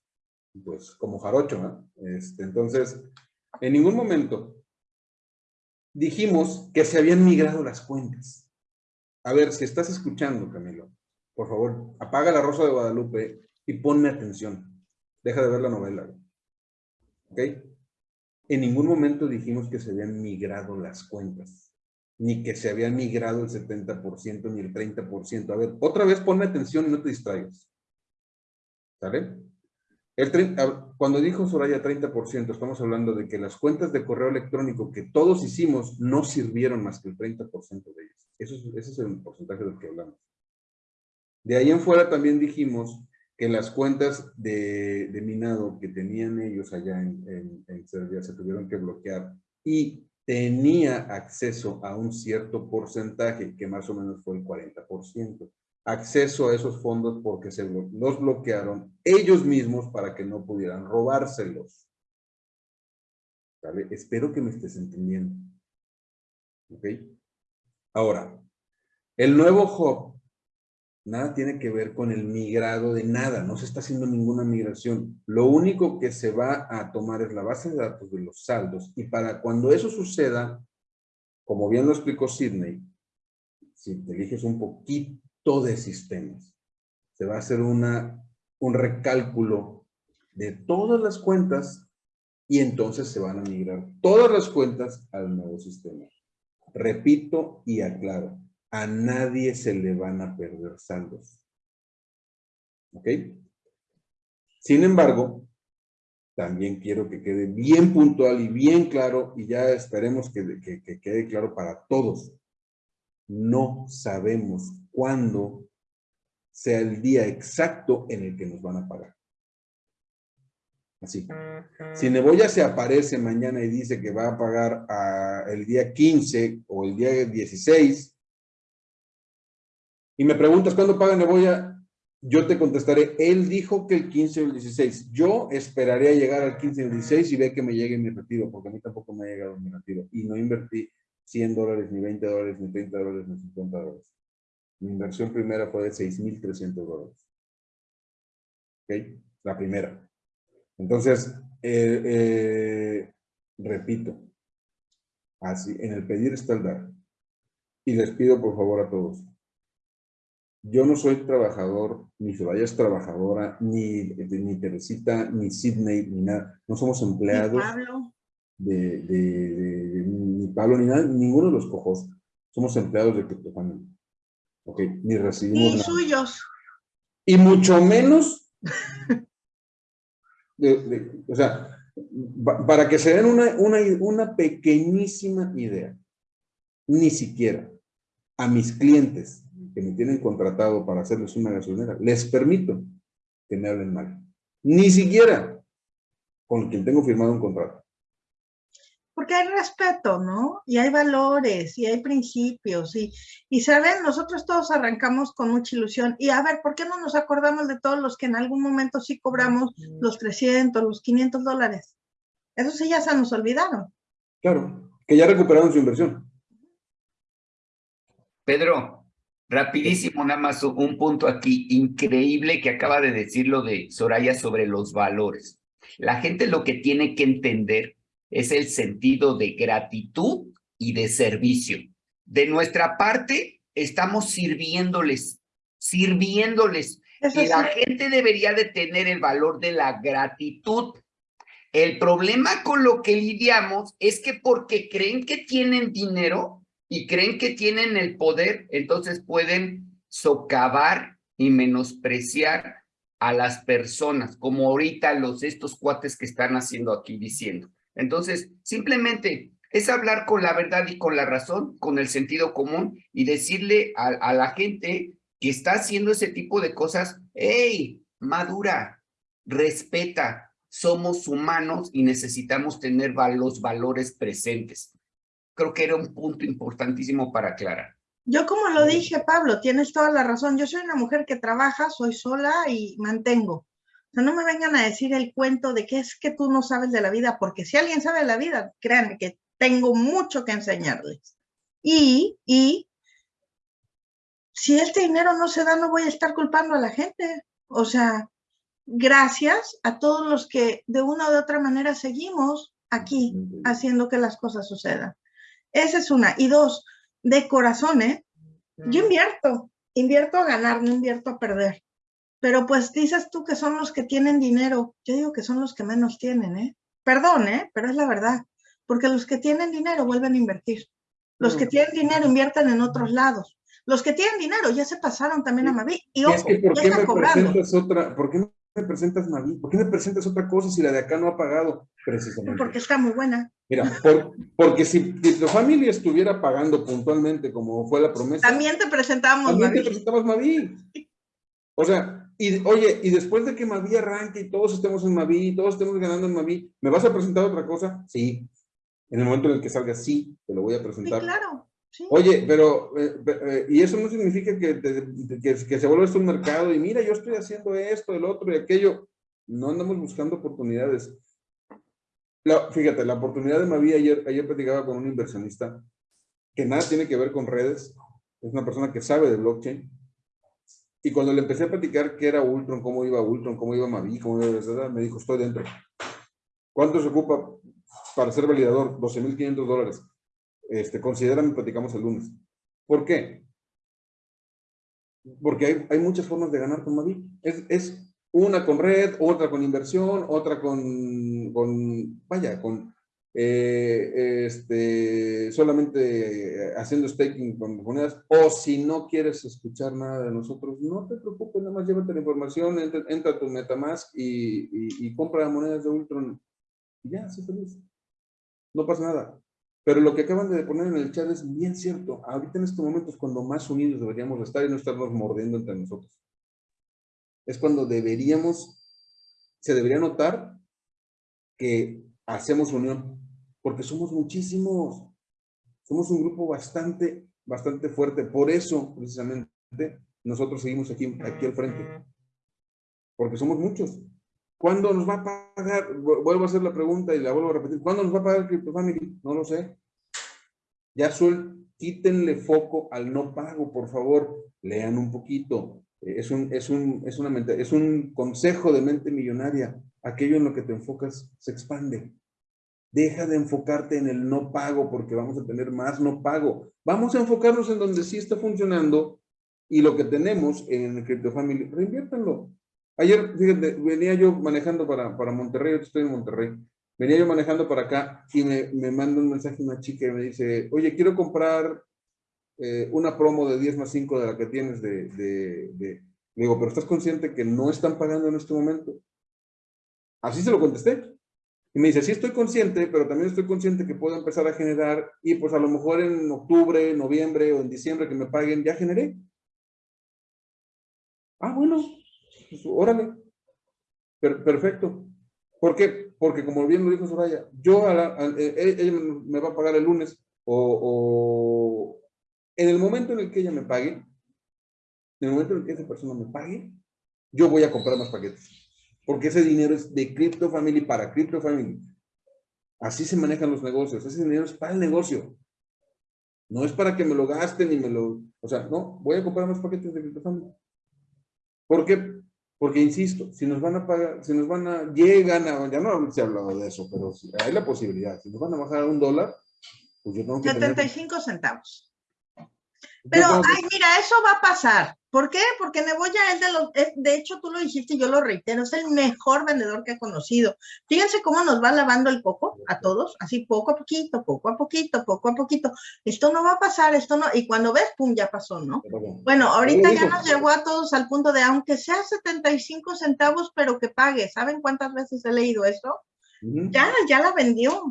pues como jarocho. Este, entonces, en ningún momento dijimos que se habían migrado las cuentas. A ver, si estás escuchando, Camilo, por favor, apaga la Rosa de Guadalupe y ponme atención. Deja de ver la novela. ¿Ok? En ningún momento dijimos que se habían migrado las cuentas, ni que se habían migrado el 70% ni el 30%. A ver, otra vez ponme atención y no te distraigas. ¿Sale? El cuando dijo Soraya 30%, estamos hablando de que las cuentas de correo electrónico que todos hicimos no sirvieron más que el 30% de ellas. Eso es, ese es el porcentaje del que hablamos. De ahí en fuera también dijimos que las cuentas de, de minado que tenían ellos allá en, en- en Serbia se tuvieron que bloquear y tenía acceso a un cierto porcentaje, que más o menos fue el 40%, acceso a esos fondos porque se los bloquearon ellos mismos para que no pudieran robárselos. ¿Sale? Espero que me estés entendiendo. Ahora, el nuevo hub nada tiene que ver con el migrado de nada, no se está haciendo ninguna migración. Lo único que se va a tomar es la base de datos de los saldos y para cuando eso suceda, como bien lo explicó Sidney, si te eliges un poquito de sistemas, se va a hacer una, un recálculo de todas las cuentas y entonces se van a migrar todas las cuentas al nuevo sistema. Repito y aclaro, a nadie se le van a perder saldos. ¿Ok? Sin embargo, también quiero que quede bien puntual y bien claro, y ya esperemos que, que- que quede claro para todos. No sabemos cuándo sea el día exacto en el que nos van a pagar. Así. Si Neboya se aparece mañana y dice que va a pagar ah, el día 15 o el día 16, y me preguntas cuándo paga Neboya, yo te contestaré, él dijo que el 15 o el 16. Yo esperaré a llegar al 15 o el 16 y ve que me llegue mi retiro, porque a mí tampoco me ha llegado mi retiro. Y no invertí 100 dólares, ni 20 dólares, ni 30 dólares, ni 50 dólares. Mi inversión primera fue de 6,300 dólares. ¿Ok? La primera. Entonces, eh, eh, repito, así, en el pedir está el dar. Y les pido por favor a todos, yo no soy trabajador, ni Soraya es trabajadora, ni, ni Teresita, ni Sidney, ni nada. No somos empleados Pablo, de, de- de- de- ni Pablo, ni nada, ninguno de los cojos. Somos empleados de Criptofamily. Ok, ni recibimos y nada. suyos. Y mucho menos, de- o sea, pa- para que se den una, una, una pequeñísima idea, ni siquiera a mis clientes que me tienen contratado para hacerles una gasolinera, les permito que me hablen mal. Ni siquiera con quien tengo firmado un contrato. Porque hay respeto, ¿no? Y hay valores, y hay principios, y, y saben, nosotros todos arrancamos con mucha ilusión. Y a ver, ¿por qué no nos acordamos de todos los que en algún momento sí cobramos los 300, los 500 dólares? Eso sí ya se nos olvidaron. Claro, que ya recuperaron su inversión. Pedro, rapidísimo, nada más un punto aquí increíble que acaba de decir lo de Soraya sobre los valores. La gente lo que tiene que entender es el sentido de gratitud y de servicio. De nuestra parte, estamos sirviéndoles, sirviéndoles. Eso y la sí. gente debería de tener el valor de la gratitud. El problema con lo que lidiamos es que porque creen que tienen dinero y creen que tienen el poder, entonces pueden socavar y menospreciar a las personas, como ahorita los estos cuates que están haciendo aquí diciendo. Entonces, simplemente es hablar con la verdad y con la razón, con el sentido común y decirle a, a la gente que está haciendo ese tipo de cosas, hey, madura, respeta, somos humanos y necesitamos tener los valores presentes. Creo que era un punto importantísimo para aclarar. Yo como lo dije, Pablo, tienes toda la razón. Yo soy una mujer que trabaja, soy sola y mantengo. O sea, no me vengan a decir el cuento de que es que tú no sabes de la vida, porque si alguien sabe de la vida, créanme que tengo mucho que enseñarles. Y, y si este dinero no se da, no voy a estar culpando a la gente. O sea, gracias a todos los que de una u otra manera seguimos aquí haciendo que las cosas sucedan. Esa es una. Y dos, de corazón, ¿eh? Yo invierto, invierto a ganar, no invierto a perder. Pero pues dices tú que son los que tienen dinero. Yo digo que son los que menos tienen, ¿eh? Perdón, ¿eh? Pero es la verdad. Porque los que tienen dinero vuelven a invertir. Los que No. tienen dinero invierten en otros lados. Los que tienen dinero ya se pasaron también a Mavi. Y Y ojo, es que ¿por ya qué están me cobrando. presentas otra, por qué me presentas Naví? ¿Por qué me presentas otra cosa si la de acá no ha pagado? Precisamente. Porque está muy buena. Mira, por- porque si tu familia estuviera pagando puntualmente como fue la promesa, También te presentamos también te Mavi. presentamos Maví. O sea, y oye, y después de que Maví arranque y todos estemos en Maví, todos estemos ganando en Maví, ¿me vas a presentar otra cosa? Sí. En el momento en el que salga, sí, te lo voy a Sí, presentar. claro. Sí. Oye, pero, eh, eh, y eso no significa que, te- que, que se vuelva esto un mercado y mira, yo estoy haciendo esto, el otro y aquello. No andamos buscando oportunidades. La- fíjate, la oportunidad de Mavi, ayer, ayer platicaba con un inversionista que nada tiene que ver con redes, es una persona que sabe de blockchain. Y cuando le empecé a platicar qué era Ultron, cómo iba Ultron, cómo iba Mavi, cómo iba, etcétera, me dijo, estoy dentro. ¿Cuánto se ocupa para ser validador? 12.500 dólares. Este, considérame, platicamos el lunes. ¿Por qué? Porque hay, hay muchas formas de ganar con Mavi. Es, es una con red, otra con inversión, otra con, con vaya, con eh, este, solamente haciendo staking con monedas. O si no quieres escuchar nada de nosotros, no te preocupes, nada más llévate la información, entra, entra a tu Metamask y, y, y compra monedas de Ultron. Y ya, sé feliz. No pasa nada. Pero lo que acaban de poner en el chat es bien cierto. Ahorita en estos momentos cuando más unidos deberíamos estar y no estarnos mordiendo entre nosotros. Es cuando deberíamos, se debería notar que hacemos unión, porque somos muchísimos. Somos un grupo bastante, bastante fuerte. Por eso, precisamente, nosotros seguimos aquí, aquí al frente. Porque somos muchos. ¿Cuándo nos va a pagar? Vuelvo a hacer la pregunta y la vuelvo a repetir. ¿Cuándo nos va a pagar Crypto Family? No lo sé. Ya suel, quítenle foco al no pago, por favor. Lean un poquito. Es un, es un, es una mente, es un consejo de mente millonaria. Aquello en lo que te enfocas se expande. Deja de enfocarte en el no pago porque vamos a tener más no pago. Vamos a enfocarnos en donde sí está funcionando y lo que tenemos en Crypto Family, reinviértanlo. Ayer, fíjate, venía yo manejando para, para Monterrey, yo estoy en Monterrey, venía yo manejando para acá y me, me manda un mensaje una chica y me dice, oye, quiero comprar eh, una promo de 10 más 5 de la que tienes de, de, de... Digo, pero ¿estás consciente que no están pagando en este momento? Así se lo contesté. Y me dice, sí estoy consciente, pero también estoy consciente que puedo empezar a generar y pues a lo mejor en octubre, noviembre o en diciembre que me paguen, ya generé. Ah, bueno, pues, órale. Per perfecto. ¿Por qué? Porque como bien lo dijo Soraya, yo a la, a, eh, ella me va a pagar el lunes o, en el momento en el que ella me pague, en el momento en el que esa persona me pague, yo voy a comprar más paquetes. Porque ese dinero es de Crypto Family para Crypto Family. Así se manejan los negocios. Ese dinero es para el negocio. No es para que me lo gasten y me lo... O sea, no, voy a comprar más paquetes de CryptoFamily. ¿Por qué? Porque, insisto, si nos van a pagar, si nos van a... Llegan a... Ya no se ha hablado de eso, pero si hay la posibilidad. Si nos van a bajar a un dólar, pues yo tengo que tener... 75 centavos. Pero, que- ay, mira, eso va a pasar. ¿Por qué? Porque Neboya es de los, es- de hecho tú lo dijiste y yo lo reitero, es el mejor vendedor que he conocido. Fíjense cómo nos va lavando el coco a todos, así poco a poquito, poco a poquito, poco a poquito. Esto no va a pasar, esto no, y cuando ves, pum, ya pasó, ¿no? Bueno, ahorita ya nos llegó a todos al punto de, aunque sea 75 centavos, pero que pague. ¿Saben cuántas veces he leído eso? Ya, ya la vendió.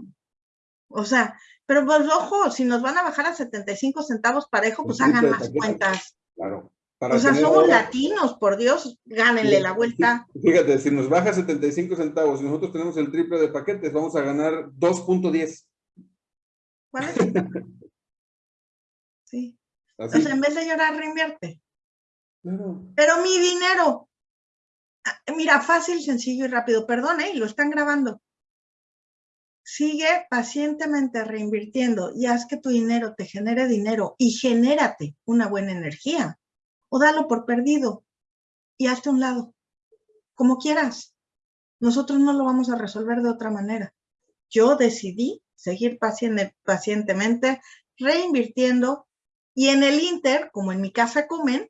O sea, pero pues ojo, si nos van a bajar a 75 centavos parejo, pues hagan más cuentas. Claro. Para O sea, somos ahora- latinos, por Dios, gánenle la vuelta. Fíjate, si nos baja 75 centavos y nosotros tenemos el triple de paquetes, vamos a ganar 2.10. ¿Cuál es el tema? Sí. Así. O sea, en vez de llorar, reinvierte. Claro. Pero mi dinero. Ah, Mira, fácil, sencillo y rápido. Perdón, ¿eh? Y lo están grabando. Sigue pacientemente reinvirtiendo y haz que tu dinero te genere dinero y genérate una buena energía. O dalo por perdido y hazte un lado. Como quieras. Nosotros no lo vamos a resolver de otra manera. Yo decidí seguir paciente- pacientemente reinvirtiendo y en el Inter, como en mi casa comen,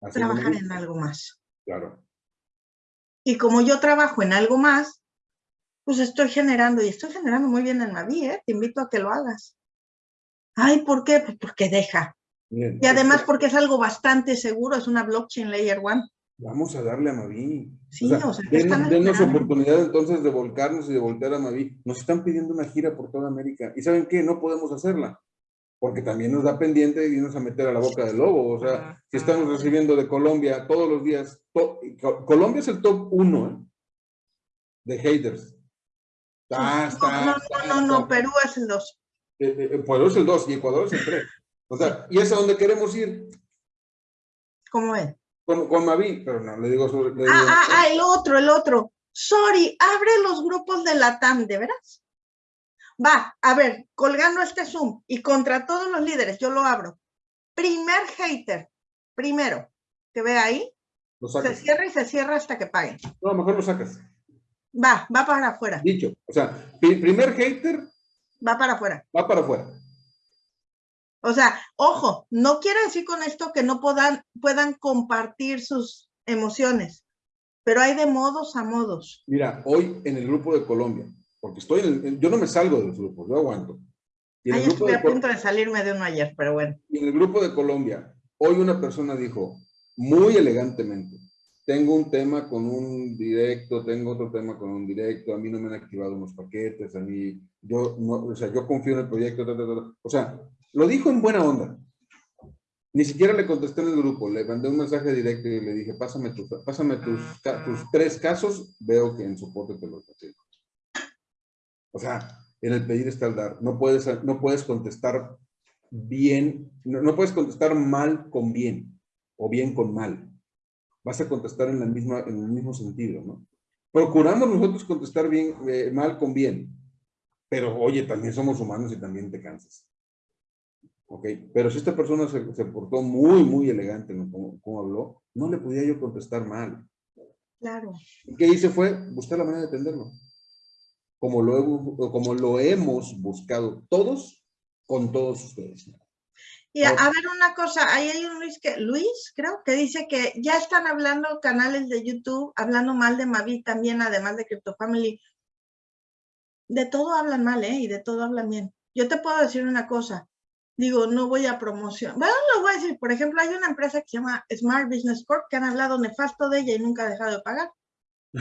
Así trabajar en algo más. Claro. Y como yo trabajo en algo más, pues estoy generando y estoy generando muy bien en Mavi, ¿eh? Te invito a que lo hagas. Ay, ¿por qué? Pues porque deja. Y además porque es algo bastante seguro, es una blockchain layer one. Vamos a darle a Mavi. Sí, o sea, o sea, ¿qué den- están denos oportunidad entonces de volcarnos y de voltear a Mavi. Nos están pidiendo una gira por toda América. ¿Y saben qué? No podemos hacerla. Porque también nos da pendiente irnos a meter a la boca del lobo. O sea, si estamos recibiendo de Colombia todos los días. to- Colombia es el top uno ¿eh? de haters. Ta, No, no, no, no. Perú es el 2. Eh, eh, Ecuador es el 2 y Ecuador es el 3. O sea, y es a donde queremos ir ¿Cómo es? con, con Mavi, pero no, le digo sobre. le digo- Ah, ah, ah, el otro, el otro. Sorry, abre los grupos de la TAM, ¿de veras? Va, a ver, colgando este Zoom y contra todos los líderes, yo lo abro. Primer hater, primero, que ve ahí, se cierra y se cierra hasta que paguen. No, mejor lo sacas. Va, va para afuera, Dicho. O sea, pri- primer hater va para afuera. va para afuera. O sea, ojo, no quiere decir con esto que no puedan, puedan compartir sus emociones, pero hay de modos a modos. Mira, hoy en el grupo de Colombia, porque estoy en el, yo no me salgo de los grupos, yo aguanto. Y grupo estuve de, a punto de salirme de uno ayer, pero bueno. y en el grupo de Colombia, hoy una persona dijo, muy elegantemente, tengo un tema con un directo, tengo otro tema con un directo, a mí no me han activado unos paquetes, a mí, yo, no, o sea, yo confío en el proyecto, ta, ta, ta, o sea, lo dijo en buena onda. Ni siquiera le contesté en el grupo, le mandé un mensaje directo y le dije, pásame, tus, pásame tus tres casos, veo que en soporte te los consigo. O sea, en el pedir está el dar. No puedes, no puedes contestar bien, no, no puedes contestar mal con bien o bien con mal. Vas a contestar en, la misma, en el mismo sentido, ¿no? Procuramos nosotros contestar bien, eh, mal con bien. Pero oye, también somos humanos y también te cansas. ¿Ok? Pero si esta persona se, se portó muy, muy elegante, ¿no? Como, como habló, no le podía yo contestar mal. Claro. ¿Y qué hice fue buscar la manera de atenderlo. Como lo, he como lo hemos buscado todos con todos ustedes. Y a, a ver una cosa, ahí hay un Luis que, Luis, creo, que dice que ya están hablando canales de YouTube, hablando mal de Mavi también, además de Crypto Family. De todo hablan mal, ¿eh? Y de todo hablan bien. Yo te puedo decir una cosa, digo, no voy a promocionar. Bueno, lo voy a decir, por ejemplo, hay una empresa que se llama Smart Business Corp que han hablado nefasto de ella y nunca ha dejado de pagar.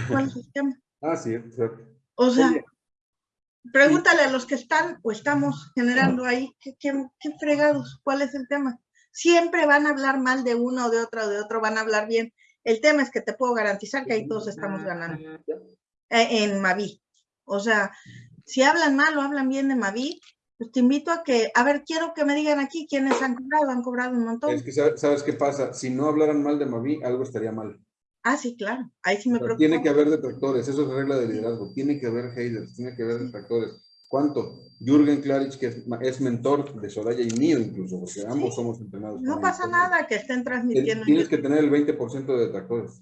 ¿Cuál es el tema? Ah, sí, cierto. O sea, Oye. Pregúntale a los que están o estamos generando ahí, ¿qué, qué, qué fregados? ¿Cuál es el tema? Siempre van a hablar mal de uno o de otro o de otro, van a hablar bien. El tema es que te puedo garantizar que ahí todos estamos ganando eh, en Mavi. O sea, si hablan mal o hablan bien de Mavi, pues te invito a que, a ver, quiero que me digan aquí quiénes han cobrado, han cobrado un montón. Es que ¿sabes, sabes qué pasa? Si no hablaran mal de Mavi, algo estaría mal. Ah, sí, claro, ahí sí me preocupa. tiene que haber detractores, eso es regla de liderazgo. Tiene que haber haters, tiene que haber detractores. ¿Cuánto? Jürgen Klarich, que es, mentor de Soraya y mío incluso, porque ambos somos entrenados. No pasa nada que estén transmitiendo. en Tienes que tener el 20% de detractores.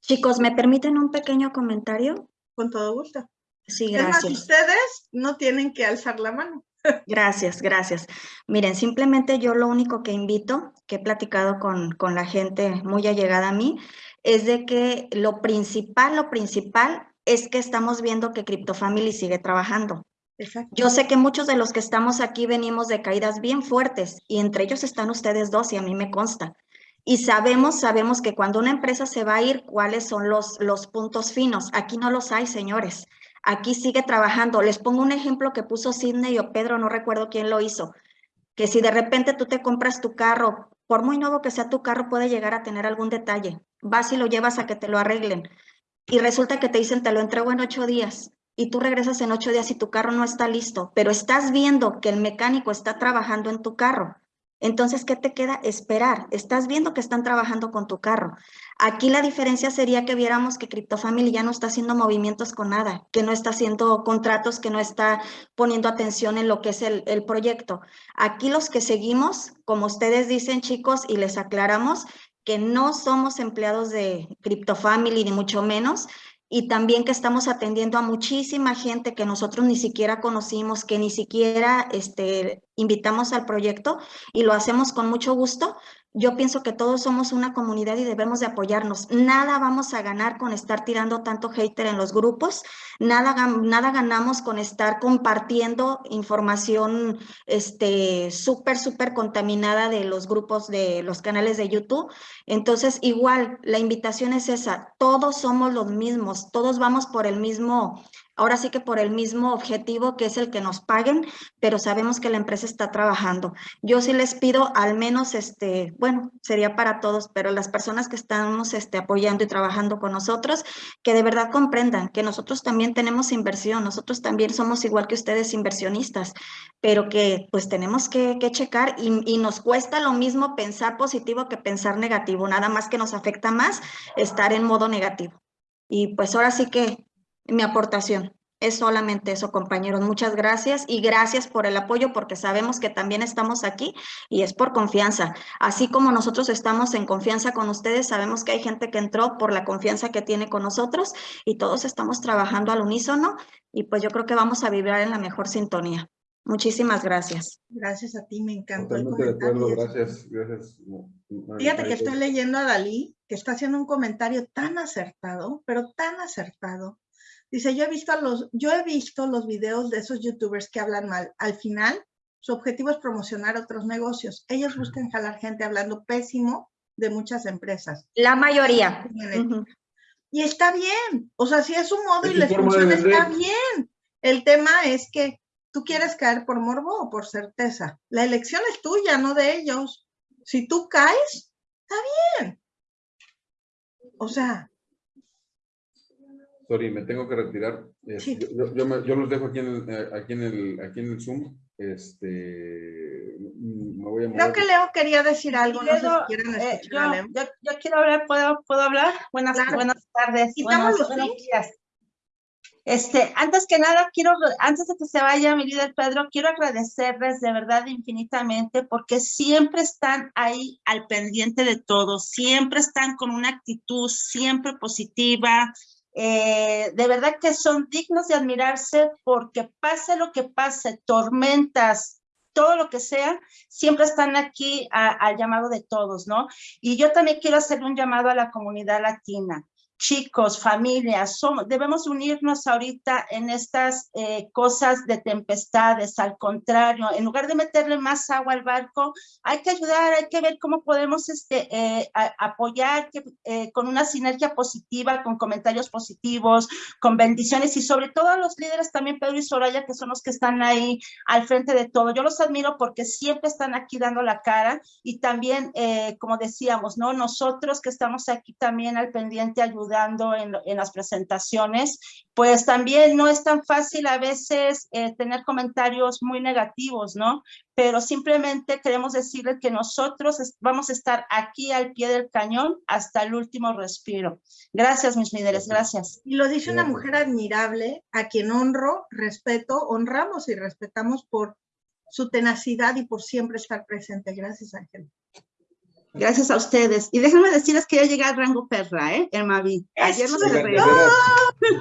Chicos, ¿me permiten un pequeño comentario? Con todo gusto. Sí, Es más, gracias. ustedes no tienen que alzar la mano. Gracias, gracias. Miren, simplemente yo lo único que invito, que he platicado con, con la gente muy allegada a mí, es de que lo principal, lo principal es que estamos viendo que CryptoFamily sigue trabajando. Exacto. Yo sé que muchos de los que estamos aquí venimos de caídas bien fuertes y entre ellos están ustedes dos y a mí me consta. Y sabemos, sabemos que cuando una empresa se va a ir, cuáles son los, los puntos finos. Aquí no los hay, señores. Aquí sigue trabajando. Les pongo un ejemplo que puso Sidney o Pedro, no recuerdo quién lo hizo. Que si de repente tú te compras tu carro, por muy nuevo que sea tu carro, puede llegar a tener algún detalle. Vas y lo llevas a que te lo arreglen. Y resulta que te dicen, te lo entrego en ocho días. Y tú regresas en ocho días y tu carro no está listo, pero estás viendo que el mecánico está trabajando en tu carro. Entonces, ¿qué te queda? Esperar. Estás viendo que están trabajando con tu carro. Aquí la diferencia sería que viéramos que CryptoFamily ya no está haciendo movimientos con nada, que no está haciendo contratos, que no está poniendo atención en lo que es el, proyecto. Aquí los que seguimos, como ustedes dicen, chicos, y les aclaramos que no somos empleados de CryptoFamily, ni mucho menos, y también que estamos atendiendo a muchísima gente que nosotros ni siquiera conocimos, que ni siquiera este, invitamos al proyecto y lo hacemos con mucho gusto. Yo pienso que todos somos una comunidad y debemos de apoyarnos. Nada vamos a ganar con estar tirando tanto hater en los grupos, nada, nada ganamos con estar compartiendo información este, súper, súper contaminada de los grupos de los canales de YouTube. Entonces, igual, la invitación es esa, todos somos los mismos, todos vamos por el mismo, ahora sí que por el mismo objetivo que es el que nos paguen, pero sabemos que la empresa está trabajando. Yo sí les pido al menos, este, bueno, sería para todos, pero las personas que estamos este, apoyando y trabajando con nosotros, que de verdad comprendan que nosotros también tenemos inversión, nosotros también somos igual que ustedes inversionistas, pero que pues tenemos que, que checar y, y nos cuesta lo mismo pensar positivo que pensar negativo, nada más que nos afecta más estar en modo negativo. Y pues ahora sí que mi aportación es solamente eso, compañeros. Muchas gracias y gracias por el apoyo porque sabemos que también estamos aquí y es por confianza. Así como nosotros estamos en confianza con ustedes, sabemos que hay gente que entró por la confianza que tiene con nosotros y todos estamos trabajando al unísono y pues yo creo que vamos a vibrar en la mejor sintonía. Muchísimas gracias. Gracias a ti, me encantó el Totalmente de acuerdo, comentario. gracias, gracias. Fíjate que estoy leyendo a Dalí, que está haciendo un comentario tan acertado, pero tan acertado. Dice, yo he visto a los, yo he visto los videos de esos youtubers que hablan mal. Al final, su objetivo es promocionar otros negocios. Ellos buscan jalar gente hablando pésimo de muchas empresas. La mayoría. Y está bien. O sea, si es su modo Es y les funciona, está bien. El tema es que tú quieres caer por morbo o por certeza. La elección es tuya, no de ellos. Si tú caes, está bien. O sea, Sorry, me tengo que retirar. Eh, Sí. Yo, yo- me- yo los dejo aquí en, el, eh, aquí, en el, aquí en el Zoom. Este, mm, me voy a creo que Leo quería decir algo. No sé si quieren eh, escuchar yo, yo, yo quiero hablar, ¿puedo, ¿puedo hablar? Buenas, Claro. buenas tardes. Los buenos días. Este, antes que nada, quiero, antes de que se vaya mi líder Pedro, quiero agradecerles de verdad infinitamente porque siempre están ahí al pendiente de todo, siempre están con una actitud siempre positiva, eh, de verdad que son dignos de admirarse porque pase lo que pase, tormentas, todo lo que sea, siempre están aquí al llamado de todos, ¿no? Y yo también quiero hacer un llamado a la comunidad latina. Chicos, familias, somos, debemos unirnos ahorita en estas eh, cosas de tempestades. Al contrario, en lugar de meterle más agua al barco, hay que ayudar, hay que ver cómo podemos este, eh, apoyar eh, con una sinergia positiva, con comentarios positivos, con bendiciones y sobre todo a los líderes también, Pedro y Soraya, que son los que están ahí al frente de todo. Yo los admiro porque siempre están aquí dando la cara y también, como decíamos, ¿no? Nosotros que estamos aquí también al pendiente ayudando saludando en, en las presentaciones, pues también no es tan fácil a veces eh, tener comentarios muy negativos, ¿no? Pero simplemente queremos decirles que nosotros vamos a estar aquí al pie del cañón hasta el último respiro. Gracias, mis líderes, gracias. Y lo dice una mujer admirable, a quien honro, respeto, honramos y respetamos por su tenacidad y por siempre estar presente. Gracias, Ángel. Gracias a ustedes. Y déjenme decirles que ya llega el rango perra, ¿eh? El Mavi. Ayer nos eso.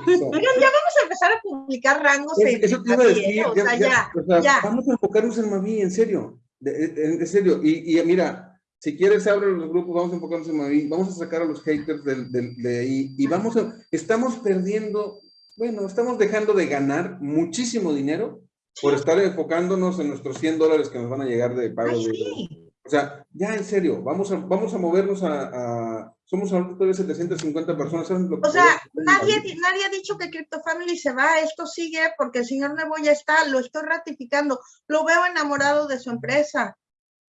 Oigan, ya vamos a empezar a publicar rangos en Eso te iba a Mavi, decir, ¿eh? O sea, ya, vamos a enfocarnos en Mavi, en serio, de- de- en serio, y, y mira, si quieres abre los grupos, vamos a enfocarnos en Mavi, vamos a sacar a los haters del- del- de ahí, y vamos a, estamos perdiendo, bueno, estamos dejando de ganar muchísimo dinero por estar enfocándonos en nuestros 100 dólares que nos van a llegar de pago Ay, de... O sea, ya en serio, vamos a, vamos a movernos a, a- somos ahorita todavía 750 personas, ¿saben lo que O sea, nadie, nadie ha dicho que CryptoFamily se va, esto sigue porque el señor Nebo ya está, lo estoy ratificando, lo veo enamorado de su empresa.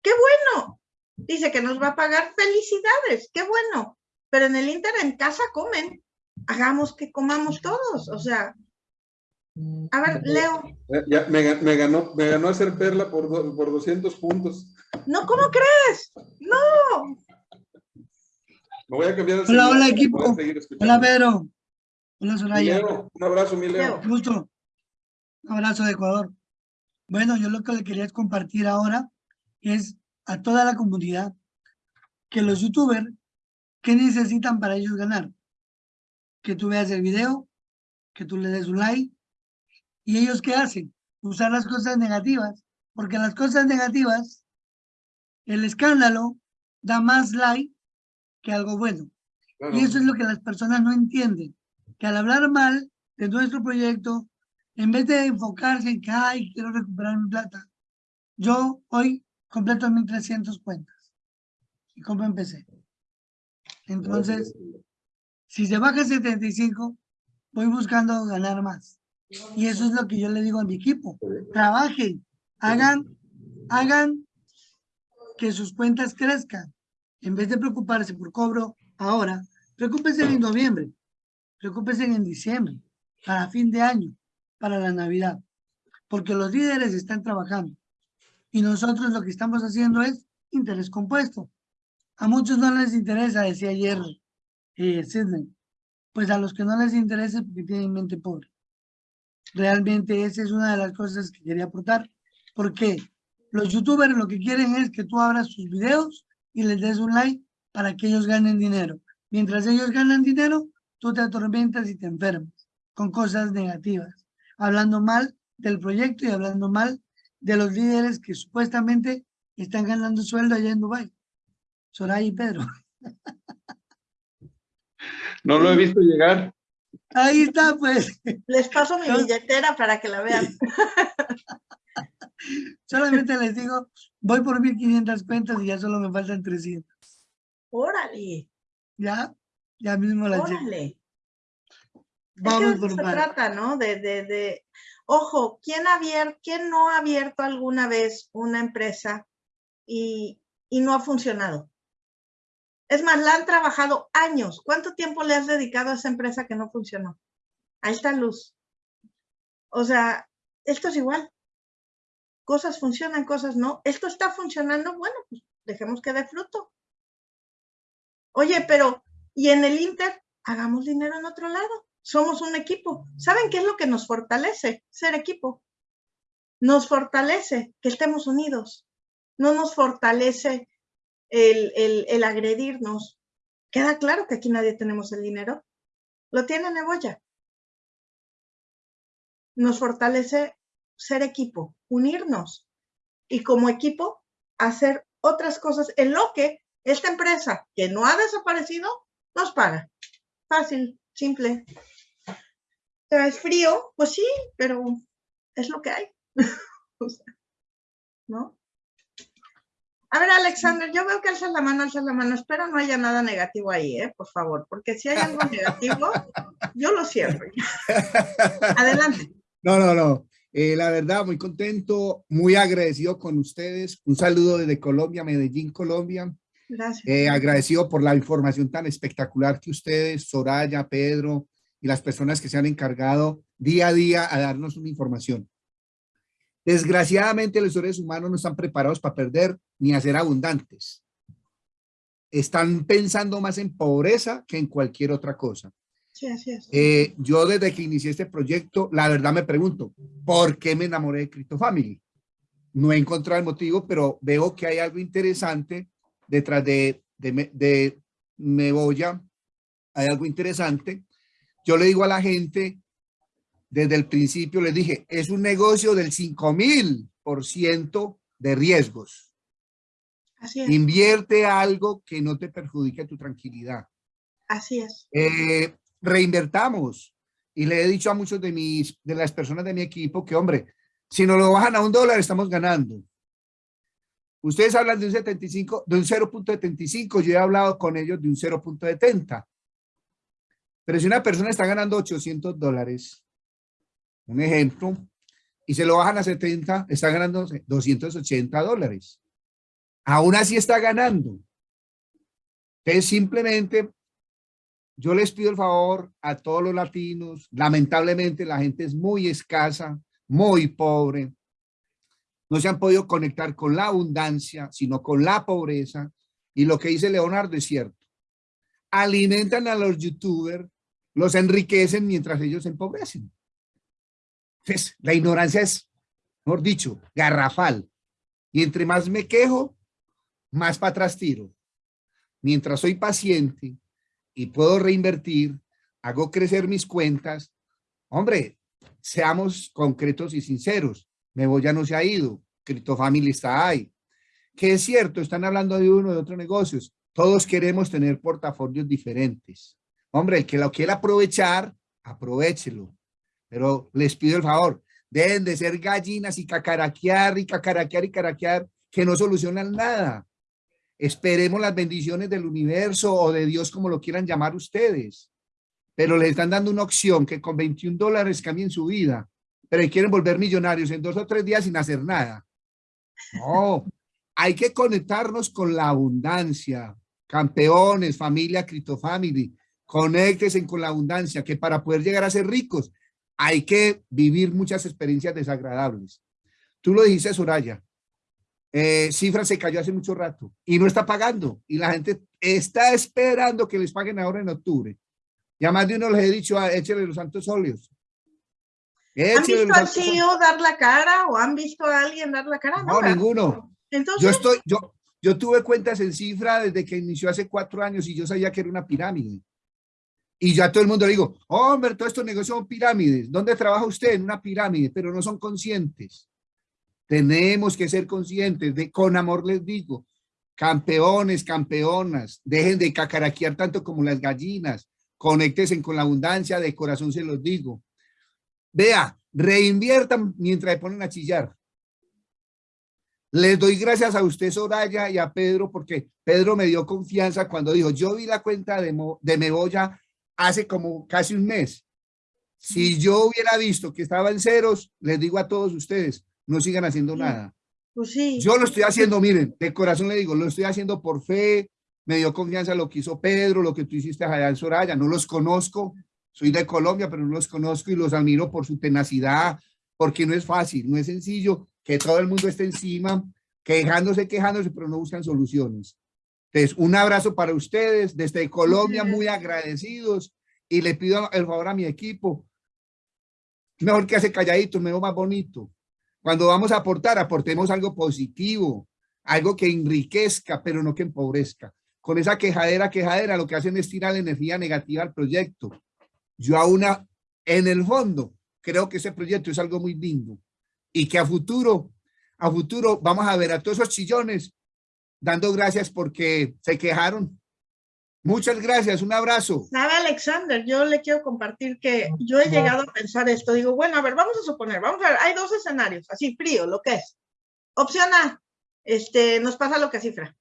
¡Qué bueno! Dice que nos va a pagar, felicidades, qué bueno. Pero en el Inter en casa comen, hagamos que comamos todos, o sea. A ver, Leo, Ya- me, ga- me ganó, me ganó hacer perla por, do- por 200 puntos. no, ¿cómo crees? No, Me voy a cambiar el Hola, hola, equipo. Hola, Pedro. Hola, Soraya. Leo, un abrazo, mi Leo. Leo. Gusto. Un abrazo de Ecuador. Bueno, yo lo que le quería compartir ahora es a toda la comunidad que los youtubers, ¿qué necesitan para ellos ganar? Que tú veas el video, que tú le des un like. ¿Y ellos qué hacen? Usar las cosas negativas. Porque las cosas negativas, el escándalo da más like que algo bueno. Claro. Y eso es lo que las personas no entienden, que al hablar mal de nuestro proyecto, en vez de enfocarse en que, ay, quiero recuperar mi plata, yo hoy completo 1.300 cuentas y cómo empecé. Entonces, si se baja 75, voy buscando ganar más. Y eso es lo que yo le digo a mi equipo. Trabajen, hagan, hagan que sus cuentas crezcan. En vez de preocuparse por cobro ahora, preocúpense en noviembre, preocúpense en diciembre, para fin de año, para la Navidad. Porque los líderes están trabajando. Y nosotros lo que estamos haciendo es interés compuesto. A muchos no les interesa, decía ayer eh, Sidney. Pues a los que no les interesa porque tienen mente pobre. Realmente esa es una de las cosas que quería aportar. Porque los youtubers lo que quieren es que tú abras sus videos y les des un like para que ellos ganen dinero. Mientras ellos ganan dinero, tú te atormentas y te enfermas con cosas negativas, hablando mal del proyecto y hablando mal de los líderes que supuestamente están ganando sueldo allá en Dubái. Soraya y Pedro. No lo he visto llegar. Ahí está, pues. les paso mi billetera para que la vean. Solamente les digo, voy por 1500 cuentas y ya solo me faltan 300. Órale, Ya, ya mismo llevo. órale. Es que Vamos de eso por se trata, ¿no? De, de, de, ojo, ¿quién, ha abier- ¿quién no ha abierto alguna vez una empresa y, y no ha funcionado? Es más, la han trabajado años. ¿Cuánto tiempo le has dedicado a esa empresa que no funcionó? Ahí está luz. O sea, esto es igual. Cosas funcionan, cosas no. Esto está funcionando, bueno, pues dejemos que dé fruto. Oye, pero, ¿y en el Inter? Hagamos dinero en otro lado. Somos un equipo. ¿Saben qué es lo que nos fortalece? Ser equipo. Nos fortalece que estemos unidos. No nos fortalece el, el, el agredirnos. Queda claro que aquí nadie tenemos el dinero. Lo tiene Neboya. Nos fortalece ser equipo, unirnos y como equipo hacer otras cosas en lo que esta empresa que no ha desaparecido nos paga. Fácil, simple. Es frío, pues sí, pero es lo que hay. ¿No? A ver, Alexander, yo veo que alzas la mano, alzas la mano. Espero no haya nada negativo ahí, ¿eh? Por favor, porque si hay algo negativo, yo lo cierro. Adelante. No, no, no. Eh, la verdad, muy contento, muy agradecido con ustedes. Un saludo desde Colombia, Medellín, Colombia. Gracias. Eh, agradecido por la información tan espectacular que ustedes, Soraya, Pedro y las personas que se han encargado día a día a darnos una información. Desgraciadamente los seres humanos no están preparados para perder ni a ser abundantes. Están pensando más en pobreza que en cualquier otra cosa. Sí, así es. Eh, yo desde que inicié este proyecto, la verdad me pregunto, ¿por qué me enamoré de Crypto Family? No he encontrado el motivo, pero veo que hay algo interesante detrás de, de, de Meboya. Hay algo interesante. Yo le digo a la gente, desde el principio les dije, es un negocio del 5000% de riesgos. Así es. Invierte algo que no te perjudique tu tranquilidad. Así es. Eh, reinvertamos. Y le he dicho a muchos de mis, de las personas de mi equipo que, hombre, si nos lo bajan a un dólar, estamos ganando. Ustedes hablan de un 75, de un 0.75, yo he hablado con ellos de un 0.70. Pero si una persona está ganando 800 dólares, un ejemplo, y se lo bajan a 70, está ganando 280 dólares. Aún así está ganando. Entonces, simplemente, yo les pido el favor a todos los latinos, lamentablemente la gente es muy escasa, muy pobre, no se han podido conectar con la abundancia, sino con la pobreza, y lo que dice Leonardo es cierto. Alimentan a los youtubers, los enriquecen mientras ellos se empobrecen. La ignorancia es, mejor dicho, garrafal. Y entre más me quejo, más para atrás tiro. Mientras soy paciente y puedo reinvertir, hago crecer mis cuentas. Hombre, seamos concretos y sinceros. Mebo ya no se ha ido. Family está ahí. Que es cierto, están hablando de uno de otros negocios. Todos queremos tener portafolios diferentes. Hombre, el que lo quiera aprovechar, aprovechelo. Pero les pido el favor, deben de ser gallinas y cacaraquear y cacaraquear y caraquear que no solucionan nada. Esperemos las bendiciones del universo o de Dios, como lo quieran llamar ustedes. Pero les están dando una opción que con 21 dólares cambien su vida, pero quieren volver millonarios en dos o tres días sin hacer nada. No, hay que conectarnos con la abundancia. Campeones, familia Crypto Family, conéctense con la abundancia, que para poder llegar a ser ricos hay que vivir muchas experiencias desagradables. Tú lo dijiste, Soraya. Eh, cifra se cayó hace mucho rato y no está pagando y la gente está esperando que les paguen ahora en octubre. Ya más de uno les he dicho, ah, échale los santos óleos. ¿Han visto al CEO dar la cara o han visto a alguien dar la cara? No, ninguno. Entonces, yo estoy, yo, yo tuve cuentas en cifra desde que inició hace cuatro años y yo sabía que era una pirámide. Y ya todo el mundo le digo, hombre, todos estos negocios son pirámides. ¿Dónde trabaja usted? En una pirámide, pero no son conscientes. Tenemos que ser conscientes de, con amor les digo, campeones, campeonas, dejen de cacaraquear tanto como las gallinas, conéctense con la abundancia, de corazón se los digo. Vea, reinviertan mientras le ponen a chillar. Les doy gracias a usted, Soraya, y a Pedro, porque Pedro me dio confianza cuando dijo, yo vi la cuenta de, de Meboya hace como casi un mes. Si yo hubiera visto que estaba en ceros, les digo a todos ustedes, no sigan haciendo nada. Pues sí. Yo lo estoy haciendo, miren, de corazón le digo, lo estoy haciendo por fe, me dio confianza lo que hizo Pedro, lo que tú hiciste allá en Soraya, no los conozco, soy de Colombia, pero no los conozco y los admiro por su tenacidad, porque no es fácil, no es sencillo que todo el mundo esté encima, quejándose, quejándose, pero no buscan soluciones. Entonces, un abrazo para ustedes desde Colombia, muy agradecidos y le pido el favor a mi equipo, mejor que hace calladito, mejor más bonito. Cuando vamos a aportar, aportemos algo positivo, algo que enriquezca, pero no que empobrezca. Con esa quejadera, quejadera, lo que hacen es tirar la energía negativa al proyecto. Yo aún, en el fondo, creo que ese proyecto es algo muy lindo y que a futuro, a futuro vamos a ver a todos esos chillones dando gracias porque se quejaron. Muchas gracias, un abrazo. Sabe Alexander, yo le quiero compartir que yo he llegado a pensar esto. Digo, bueno, a ver, vamos a suponer, vamos a ver, hay dos escenarios, así frío, lo que es. Opción A, este, nos pasa lo que cifra.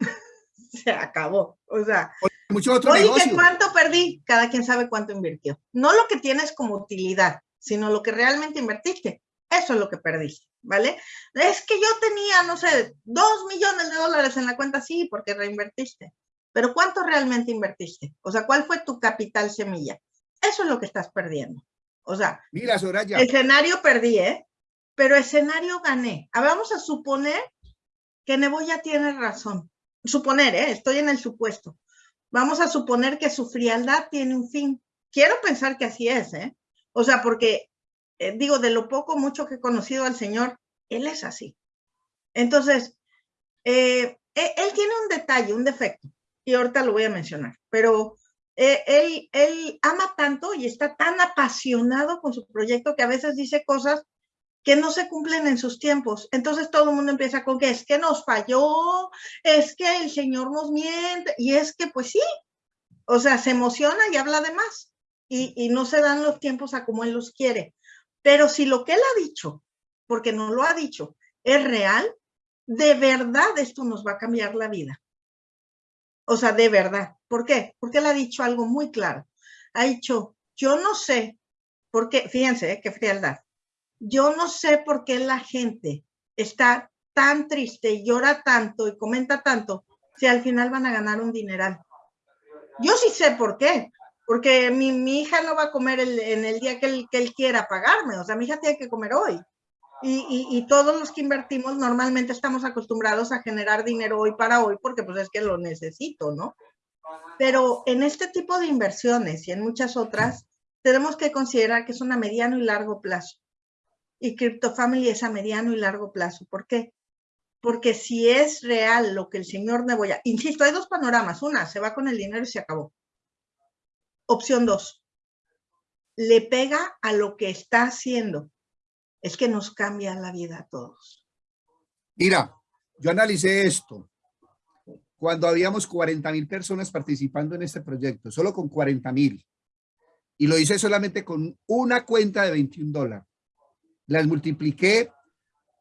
se acabó. O sea, mucho otro oye, ¿cuánto perdí? Cada quien sabe cuánto invirtió. No lo que tienes como utilidad, sino lo que realmente invertiste. Eso es lo que perdiste, ¿vale? Es que yo tenía, no sé, dos millones de dólares en la cuenta, sí, porque reinvertiste. Pero ¿cuánto realmente invertiste? O sea, ¿cuál fue tu capital semilla? Eso es lo que estás perdiendo. O sea, Mira, Soraya. escenario perdí, ¿eh? Pero escenario gané. A ver, vamos a suponer que Neboya tiene razón. Suponer, ¿eh? Estoy en el supuesto. Vamos a suponer que su frialdad tiene un fin. Quiero pensar que así es, ¿eh? O sea, porque, eh, digo, de lo poco, mucho que he conocido al Señor, Él es así. Entonces, eh, e- él tiene un detalle, un defecto, y ahorita lo voy a mencionar, pero eh, él, él ama tanto y está tan apasionado con su proyecto que a veces dice cosas que no se cumplen en sus tiempos. Entonces todo el mundo empieza con que es que nos falló, es que el Señor nos miente, y es que pues sí, o sea, se emociona y habla de más, y, y no se dan los tiempos a como Él los quiere. Pero si lo que Él ha dicho, porque no lo ha dicho, es real, de verdad esto nos va a cambiar la vida. O sea, de verdad. ¿Por qué? Porque él ha dicho algo muy claro. Ha dicho, yo no sé por qué, fíjense, eh, qué frialdad. Yo no sé por qué la gente está tan triste y llora tanto y comenta tanto si al final van a ganar un dineral. Yo sí sé por qué. Porque mi, mi hija no va a comer el- en el día que él, que él quiera pagarme. O sea, mi hija tiene que comer hoy. Y, y- y todos los que invertimos normalmente estamos acostumbrados a generar dinero hoy para hoy porque pues es que lo necesito, ¿no? Pero en este tipo de inversiones y en muchas otras, tenemos que considerar que es una mediano y largo plazo. Y CryptoFamily es a mediano y largo plazo. ¿Por qué? Porque si es real lo que el señor Neboya, insisto, hay dos panoramas. Una, se va con el dinero y se acabó. Opción dos, le pega a lo que está haciendo. Es que nos cambia la vida a todos. Mira, yo analicé esto cuando habíamos 40 mil personas participando en este proyecto, solo con 40 mil. Y lo hice solamente con una cuenta de 21 dólares. Las multipliqué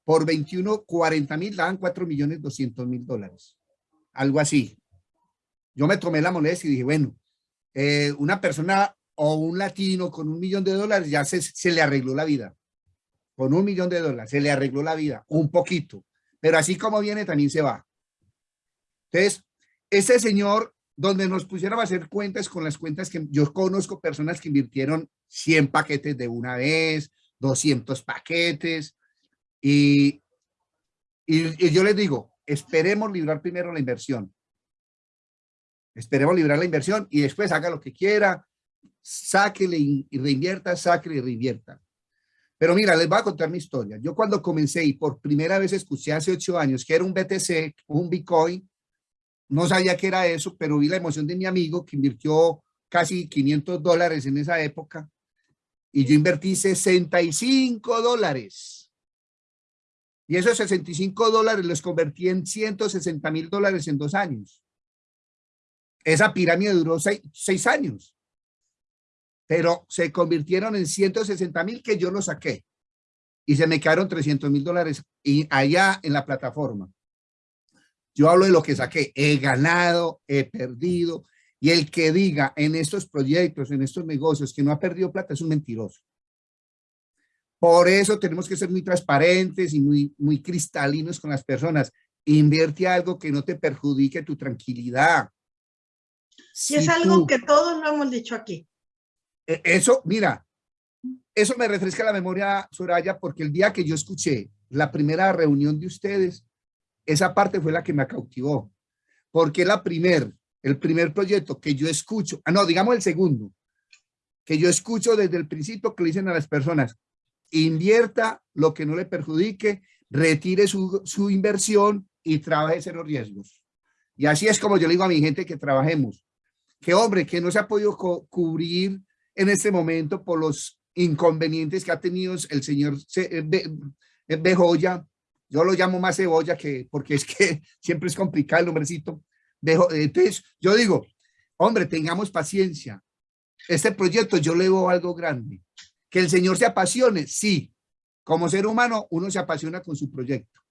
por 21, 40 mil, daban 4 millones 200 mil dólares. Algo así. Yo me tomé la moneda y dije, bueno, eh, una persona o un latino con un millón de dólares ya se, se le arregló la vida. Con un millón de dólares se le arregló la vida, un poquito. Pero así como viene, también se va. Entonces, ese señor, donde nos pusiéramos a hacer cuentas con las cuentas que yo conozco personas que invirtieron 100 paquetes de una vez, 200 paquetes, y, y, y yo les digo, esperemos librar primero la inversión. Esperemos librar la inversión y después haga lo que quiera, sáquele y reinvierta, sáquele y reinvierta. Pero mira, les voy a contar mi historia. Yo cuando comencé y por primera vez escuché hace ocho años que era un BTC, un Bitcoin, no sabía qué era eso, pero vi la emoción de mi amigo que invirtió casi 500 dólares en esa época y yo invertí 65 dólares. Y esos 65 dólares los convertí en 160 mil dólares en dos años. Esa pirámide duró seis, seis años pero se convirtieron en 160 mil que yo lo saqué y se me quedaron 300 mil dólares y allá en la plataforma. Yo hablo de lo que saqué, he ganado, he perdido y el que diga en estos proyectos, en estos negocios que no ha perdido plata es un mentiroso. Por eso tenemos que ser muy transparentes y muy, muy cristalinos con las personas. Invierte algo que no te perjudique tu tranquilidad. Y Si es algo tú- que todos lo hemos dicho aquí. e- Eso, mira, eso me refresca la memoria, Soraya, porque el día que yo escuché la primera reunión de ustedes, esa parte fue la que me cautivó. Porque la primer, el primer proyecto que yo escucho, ah, no, digamos el segundo, que yo escucho desde el principio que le dicen a las personas, invierta lo que no le perjudique, retire su, su inversión y trabaje cero riesgos. Y así es como yo le digo a mi gente que trabajemos. Que hombre, que no se ha podido cubrir en este momento por los inconvenientes que ha tenido el señor eh, Be- eh, Bejoya. Yo lo llamo más cebolla que, porque es que siempre es complicado el nombrecito. Bejo- Entonces, yo digo, hombre, tengamos paciencia. Este proyecto yo le veo algo grande. Que el señor se apasione, sí. Como ser humano, uno se apasiona con su proyecto.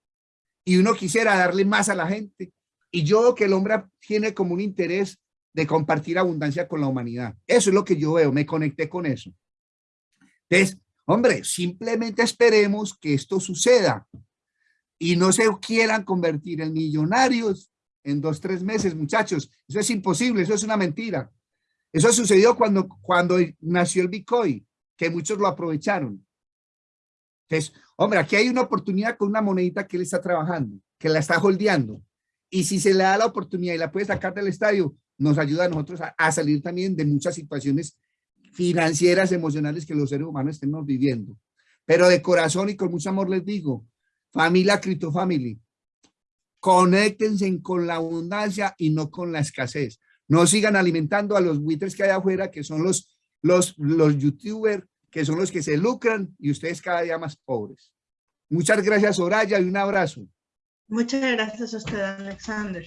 Y uno quisiera darle más a la gente. Y yo que el hombre tiene como un interés de compartir abundancia con la humanidad. Eso es lo que yo veo, me conecté con eso. Entonces, Hombre, simplemente esperemos que esto suceda y no se quieran convertir en millonarios en dos, tres meses, muchachos. Eso es imposible, eso es una mentira. Eso sucedió cuando, cuando nació el Bitcoin, que muchos lo aprovecharon. Entonces, hombre, aquí hay una oportunidad con una monedita que él está trabajando, que la está holdeando. Y si se le da la oportunidad y la puede sacar del estadio, nos ayuda a nosotros a, salir también de muchas situaciones financieras, emocionales que los seres humanos estemos viviendo. Pero de corazón y con mucho amor les digo, familia Crypto Family, conéctense con la abundancia y no con la escasez. No sigan alimentando a los buitres que hay afuera, que son los, los, los youtubers, que son los que se lucran y ustedes cada día más pobres. Muchas gracias, Soraya, y un abrazo. Muchas gracias a usted, Alexander.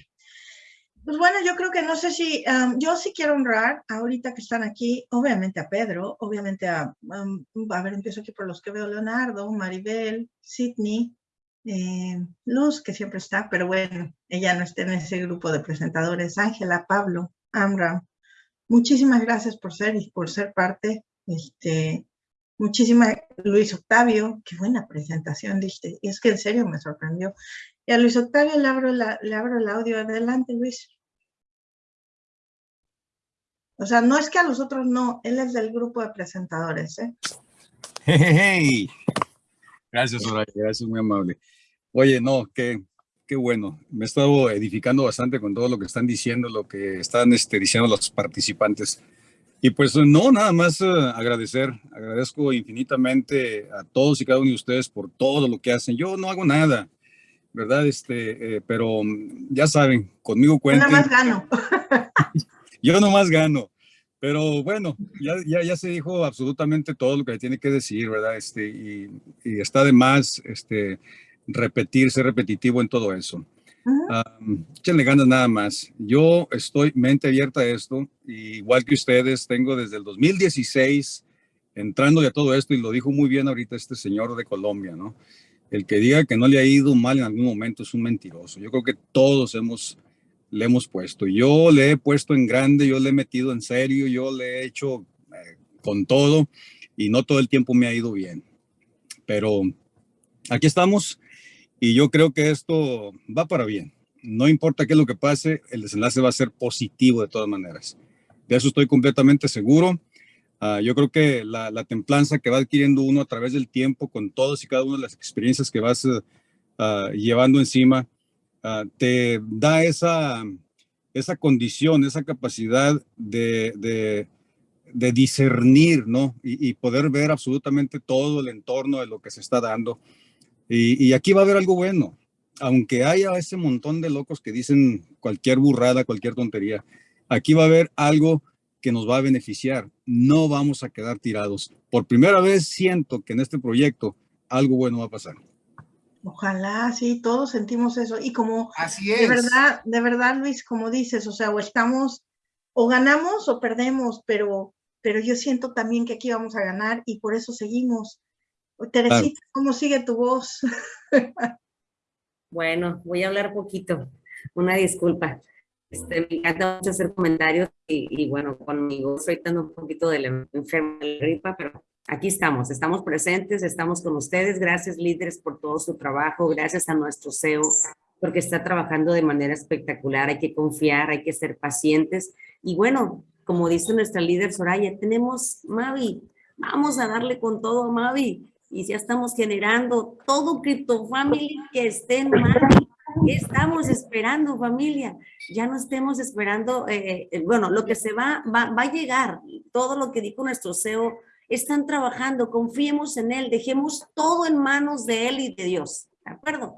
Pues bueno, yo creo que no sé si, yo sí quiero honrar ahorita que están aquí, obviamente a Pedro, obviamente a, a ver, empiezo aquí por los que veo, Leonardo, Maribel, Sidney, eh, Luz, que siempre está, pero bueno, ella no está en ese grupo de presentadores, Ángela, Pablo, Amram, muchísimas gracias por ser y por ser parte, este, muchísimas, Luis Octavio, qué buena presentación, diste, es que en serio me sorprendió. Y a Luis Octavio le abro, le abro el audio, adelante Luis. O sea, no es que a los otros no, él es del grupo de presentadores, ¿eh? Hey, Gracias, Soraya, gracias, muy amable. Oye, no, qué, qué bueno. Me he estado edificando bastante con todo lo que están diciendo, lo que están este, diciendo los participantes. Y pues no, nada más eh, agradecer, agradezco infinitamente a todos y cada uno de ustedes por todo lo que hacen. Yo no hago nada, ¿verdad? Este, eh, pero mm, ya saben, conmigo cuentan. Yo más gano. Yo nomás gano. Pero bueno, ya, ya, ya, se dijo absolutamente todo lo que tiene que decir, ¿verdad? Este, y, y está de más este, repetirse repetitivo en todo eso. échenle ganas nada más. Yo estoy mente abierta a esto, igual que ustedes, tengo desde el 2016 entrando ya todo esto, y lo dijo muy bien ahorita este señor de Colombia, ¿no? El que diga que no le ha ido mal en algún momento es un mentiroso. Yo creo que todos hemos le hemos puesto. Yo le he puesto en grande, yo le he metido en serio, yo le he hecho eh, con todo y no todo el tiempo me ha ido bien. Pero aquí estamos y yo creo que esto va para bien. No importa qué es lo que pase, el desenlace va a ser positivo de todas maneras. De eso estoy completamente seguro. Ah, yo creo que la, templanza que va adquiriendo uno a través del tiempo con todas y cada una de las experiencias que vas uh, llevando encima, Ah, te da esa, esa condición, esa capacidad de, de, de discernir, ¿no? Y, y, poder ver absolutamente todo el entorno de lo que se está dando. Y, y, aquí va a haber algo bueno, aunque haya ese montón de locos que dicen cualquier burrada, cualquier tontería, aquí va a haber algo que nos va a beneficiar. No vamos a quedar tirados. Por primera vez siento que en este proyecto algo bueno va a pasar. Ojalá, sí, todos sentimos eso. Y como Así es. de verdad, de verdad, Luis, como dices, o sea, o estamos, o ganamos o perdemos, pero, pero yo siento también que aquí vamos a ganar y por eso seguimos. Teresita, ¿cómo sigue tu voz? bueno, voy a hablar poquito. Una disculpa. Este, me encanta mucho hacer comentarios y, y bueno, conmigo estoy dando un poquito de la enferma de la gripa, pero aquí estamos, estamos presentes, estamos con ustedes. Gracias líderes por todo su trabajo, gracias a nuestro CEO porque está trabajando de manera espectacular. Hay que confiar, hay que ser pacientes. Y bueno, como dice nuestra líder Soraya, tenemos Mavi, vamos a darle con todo Mavi. Y ya estamos generando todo Crypto Family que esté en Mavi. ¿Qué estamos esperando, familia? Ya no estemos esperando, eh, eh, bueno, lo que se va, va, va a llegar, todo lo que dijo nuestro CEO están trabajando, confiemos en Él, dejemos todo en manos de Él y de Dios, ¿de acuerdo?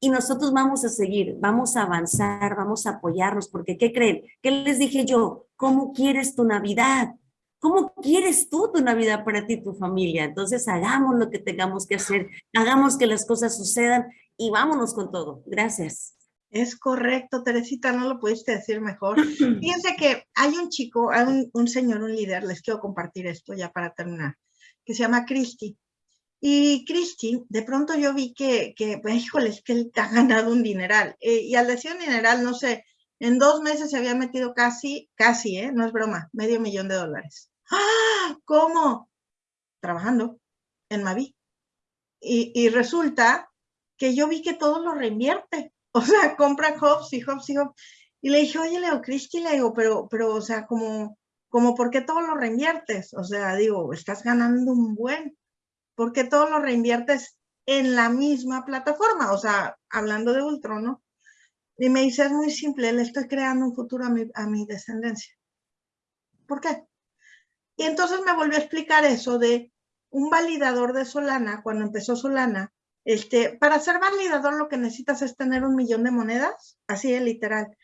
Y nosotros vamos a seguir, vamos a avanzar, vamos a apoyarnos, porque ¿qué creen? ¿Qué les dije yo? ¿Cómo quieres tu Navidad? ¿Cómo quieres tú tu Navidad para ti y tu familia? Entonces hagamos lo que tengamos que hacer, hagamos que las cosas sucedan y vámonos con todo. Gracias. Es correcto, Teresita, no lo pudiste decir mejor. Fíjense que hay un chico, hay un, un, señor, un líder, les quiero compartir esto ya para terminar, que se llama Cristi. Y Cristi, de pronto yo vi que, que pues, híjole, es que él ha ganado un dineral. Eh, y al decir un dineral, no sé, en dos meses se había metido casi, casi, ¿eh? No es broma, medio millón de dólares. ¡Ah! ¿Cómo? Trabajando. en Mavi. Y, y resulta que yo vi que todo lo reinvierte. O sea, compra Hobbs y Hobbs y Hobbs. Y le dije, oye, Leo Cristi, le digo, pero, pero, o sea, como, como, ¿por qué todo lo reinviertes? O sea, digo, estás ganando un buen. ¿Por qué todo lo reinviertes en la misma plataforma? O sea, hablando de Ultron, ¿no? Y me dice, es muy simple, le estoy creando un futuro a mi, a mi descendencia. ¿Por qué? Y entonces me volvió a explicar eso de un validador de Solana, cuando empezó Solana, este, para ser validador lo que necesitas es tener un millón de monedas, así de literal.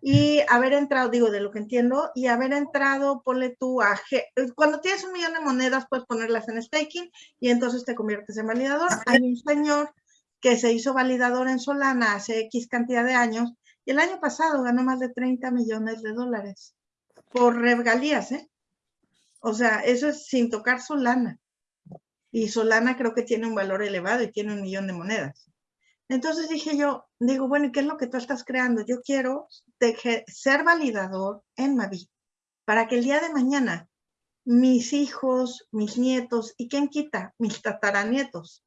Y haber entrado, digo, de lo que entiendo, y haber entrado, ponle tú a, cuando tienes un millón de monedas puedes ponerlas en staking y entonces te conviertes en validador. Hay un señor que se hizo validador en Solana hace X cantidad de años y el año pasado ganó más de 30 millones de dólares por regalías, ¿eh? O sea, eso es sin tocar Solana. Y Solana creo que tiene un valor elevado y tiene un millón de monedas. Entonces dije yo, digo, bueno, ¿y qué es lo que tú estás creando? Yo quiero ser validador en Mavi para que el día de mañana mis hijos, mis nietos y quién quita, mis tataranietos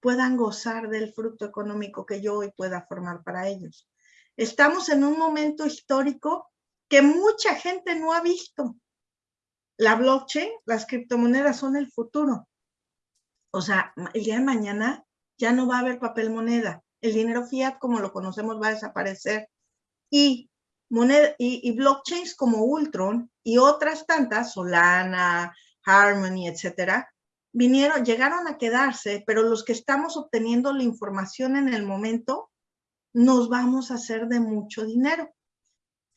puedan gozar del fruto económico que yo hoy pueda formar para ellos. Estamos en un momento histórico que mucha gente no ha visto. La blockchain, las criptomonedas son el futuro. O sea, el día de mañana ya no va a haber papel moneda. El dinero fiat como lo conocemos va a desaparecer. Y, moneda, y, blockchains como Ultron y otras tantas, Solana, Harmony, etcétera, vinieron, llegaron a quedarse, pero los que estamos obteniendo la información en el momento, nos vamos a hacer de mucho dinero.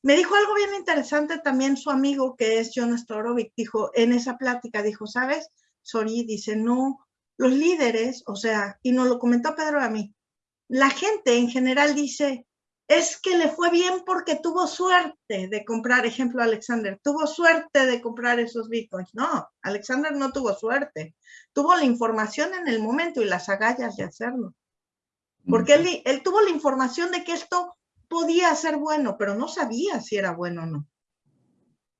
Me dijo algo bien interesante también su amigo, que es John Storovic, dijo, en esa plática, dijo, ¿sabes? Sori dice, no, los líderes, o sea, y nos lo comentó Pedro a mí, la gente en general dice, es que le fue bien porque tuvo suerte de comprar, ejemplo, Alexander, tuvo suerte de comprar esos bitcoins. No, Alexander no tuvo suerte, tuvo la información en el momento y las agallas de hacerlo. Porque él, él tuvo la información de que esto podía ser bueno, pero no sabía si era bueno o no.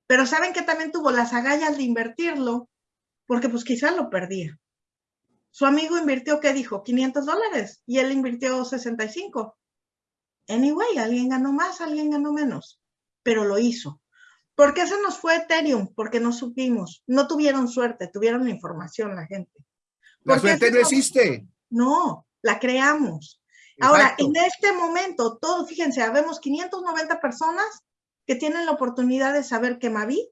Pero saben que también tuvo las agallas de invertirlo, porque pues quizás lo perdía. Su amigo invirtió, ¿qué dijo? 500 dólares y él invirtió 65. Anyway, alguien ganó más, alguien ganó menos, pero lo hizo. ¿Por qué se nos fue Ethereum? Porque no supimos, no tuvieron suerte, tuvieron la información la gente. La suerte no existe. No, la creamos. Ahora, en este momento, todo, fíjense, habemos 590 personas que tienen la oportunidad de saber que Mavi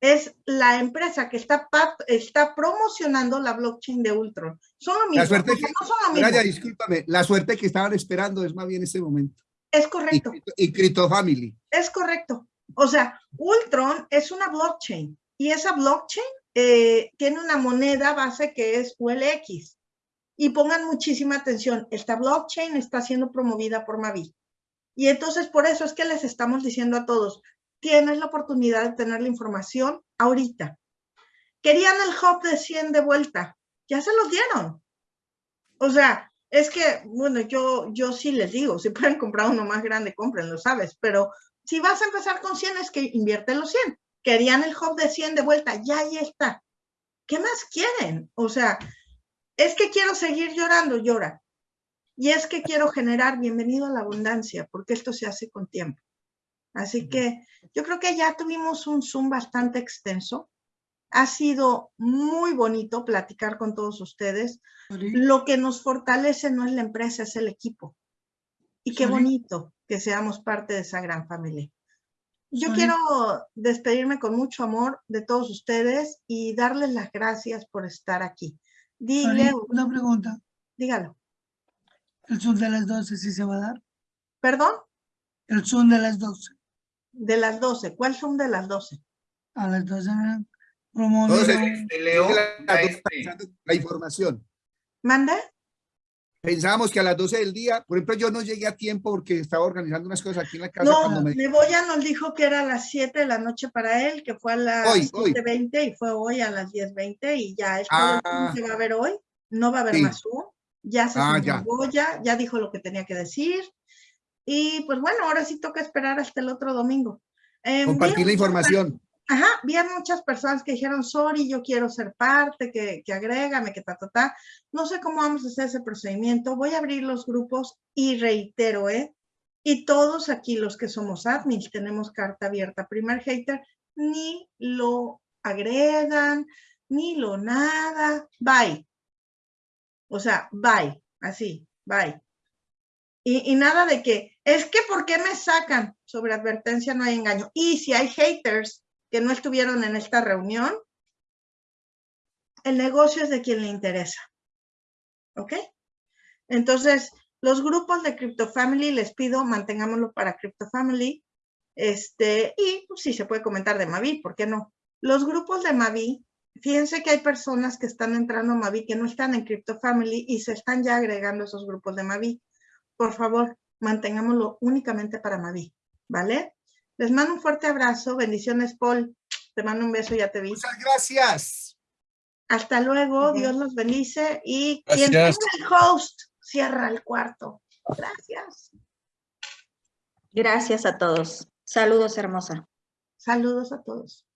es la empresa que está, está promocionando la blockchain de Ultron. Son lo mismo. La suerte que, no son discúlpame, la suerte que estaban esperando es más bien este momento. Es correcto. Y, Crypto Family. Es correcto. O sea, Ultron es una blockchain y esa blockchain eh, tiene una moneda base que es ULX. Y pongan muchísima atención, esta blockchain está siendo promovida por Mavi. Y entonces por eso es que les estamos diciendo a todos, tienes la oportunidad de tener la información ahorita. Querían el hub de 100 de vuelta, ya se los dieron. O sea, es que, bueno, yo, yo sí les digo, si pueden comprar uno más grande, cómprenlo, ¿sabes? Pero si vas a empezar con 100 es que invierte los 100. Querían el hub de 100 de vuelta, ya ahí está. ¿Qué más quieren? O sea, es que quiero seguir llorando, llora. Y es que quiero generar bienvenido a la abundancia, porque esto se hace con tiempo. Así que yo creo que ya tuvimos un Zoom bastante extenso. Ha sido muy bonito platicar con todos ustedes. Lo que nos fortalece no es la empresa, es el equipo. Y qué bonito que seamos parte de esa gran familia. Yo quiero despedirme con mucho amor de todos ustedes y darles las gracias por estar aquí. Dile una pregunta. Dígalo. ¿El Zoom de las 12 sí se va a dar? ¿Perdón? El Zoom de las 12. De las 12. ¿Cuál son de las 12? A las 12. la, información. ¿Mande? Pensábamos que a las 12 del día, por ejemplo, yo no llegué a tiempo porque estaba organizando unas cosas aquí en la casa. No, me... Neboya nos dijo que era a las 7 de la noche para él, que fue a las 7.20 y fue hoy a las 10.20 y ya es todo ah. que va a haber hoy. No va a haber más Zoom. Ya se ah, ya. ya dijo lo que tenía que decir. Y pues bueno, ahora sí toca esperar hasta el otro domingo. Eh, Compartir la información. Ajá, vi a muchas personas que dijeron, sorry, yo quiero ser parte, que, que agrégame, que ta, ta, ta. No sé cómo vamos a hacer ese procedimiento. Voy a abrir los grupos y reitero, ¿eh? Y todos aquí los que somos admins tenemos carta abierta. Primer hater, ni lo agregan, ni lo nada. Bye. O sea, bye. Así, bye. Y, nada de que, es que ¿por qué me sacan? Sobre advertencia no hay engaño. Y si hay haters que no estuvieron en esta reunión, el negocio es de quien le interesa. ¿Ok? Entonces, los grupos de Crypto Family, les pido, mantengámoslo para Crypto Family. Este, y pues, se puede comentar de Mavi, ¿por qué no? Los grupos de Mavi, fíjense que hay personas que están entrando a Mavi que no están en Crypto Family y se están ya agregando esos grupos de Mavi. Por favor, mantengámoslo únicamente para Mavi, ¿vale? Les mando un fuerte abrazo. Bendiciones, Paul. Te mando un beso, ya te vi. Muchas gracias. Hasta luego. Dios los bendice. Y quien tenga el host, cierra el cuarto. Gracias. Gracias a todos. Saludos, hermosa. Saludos a todos.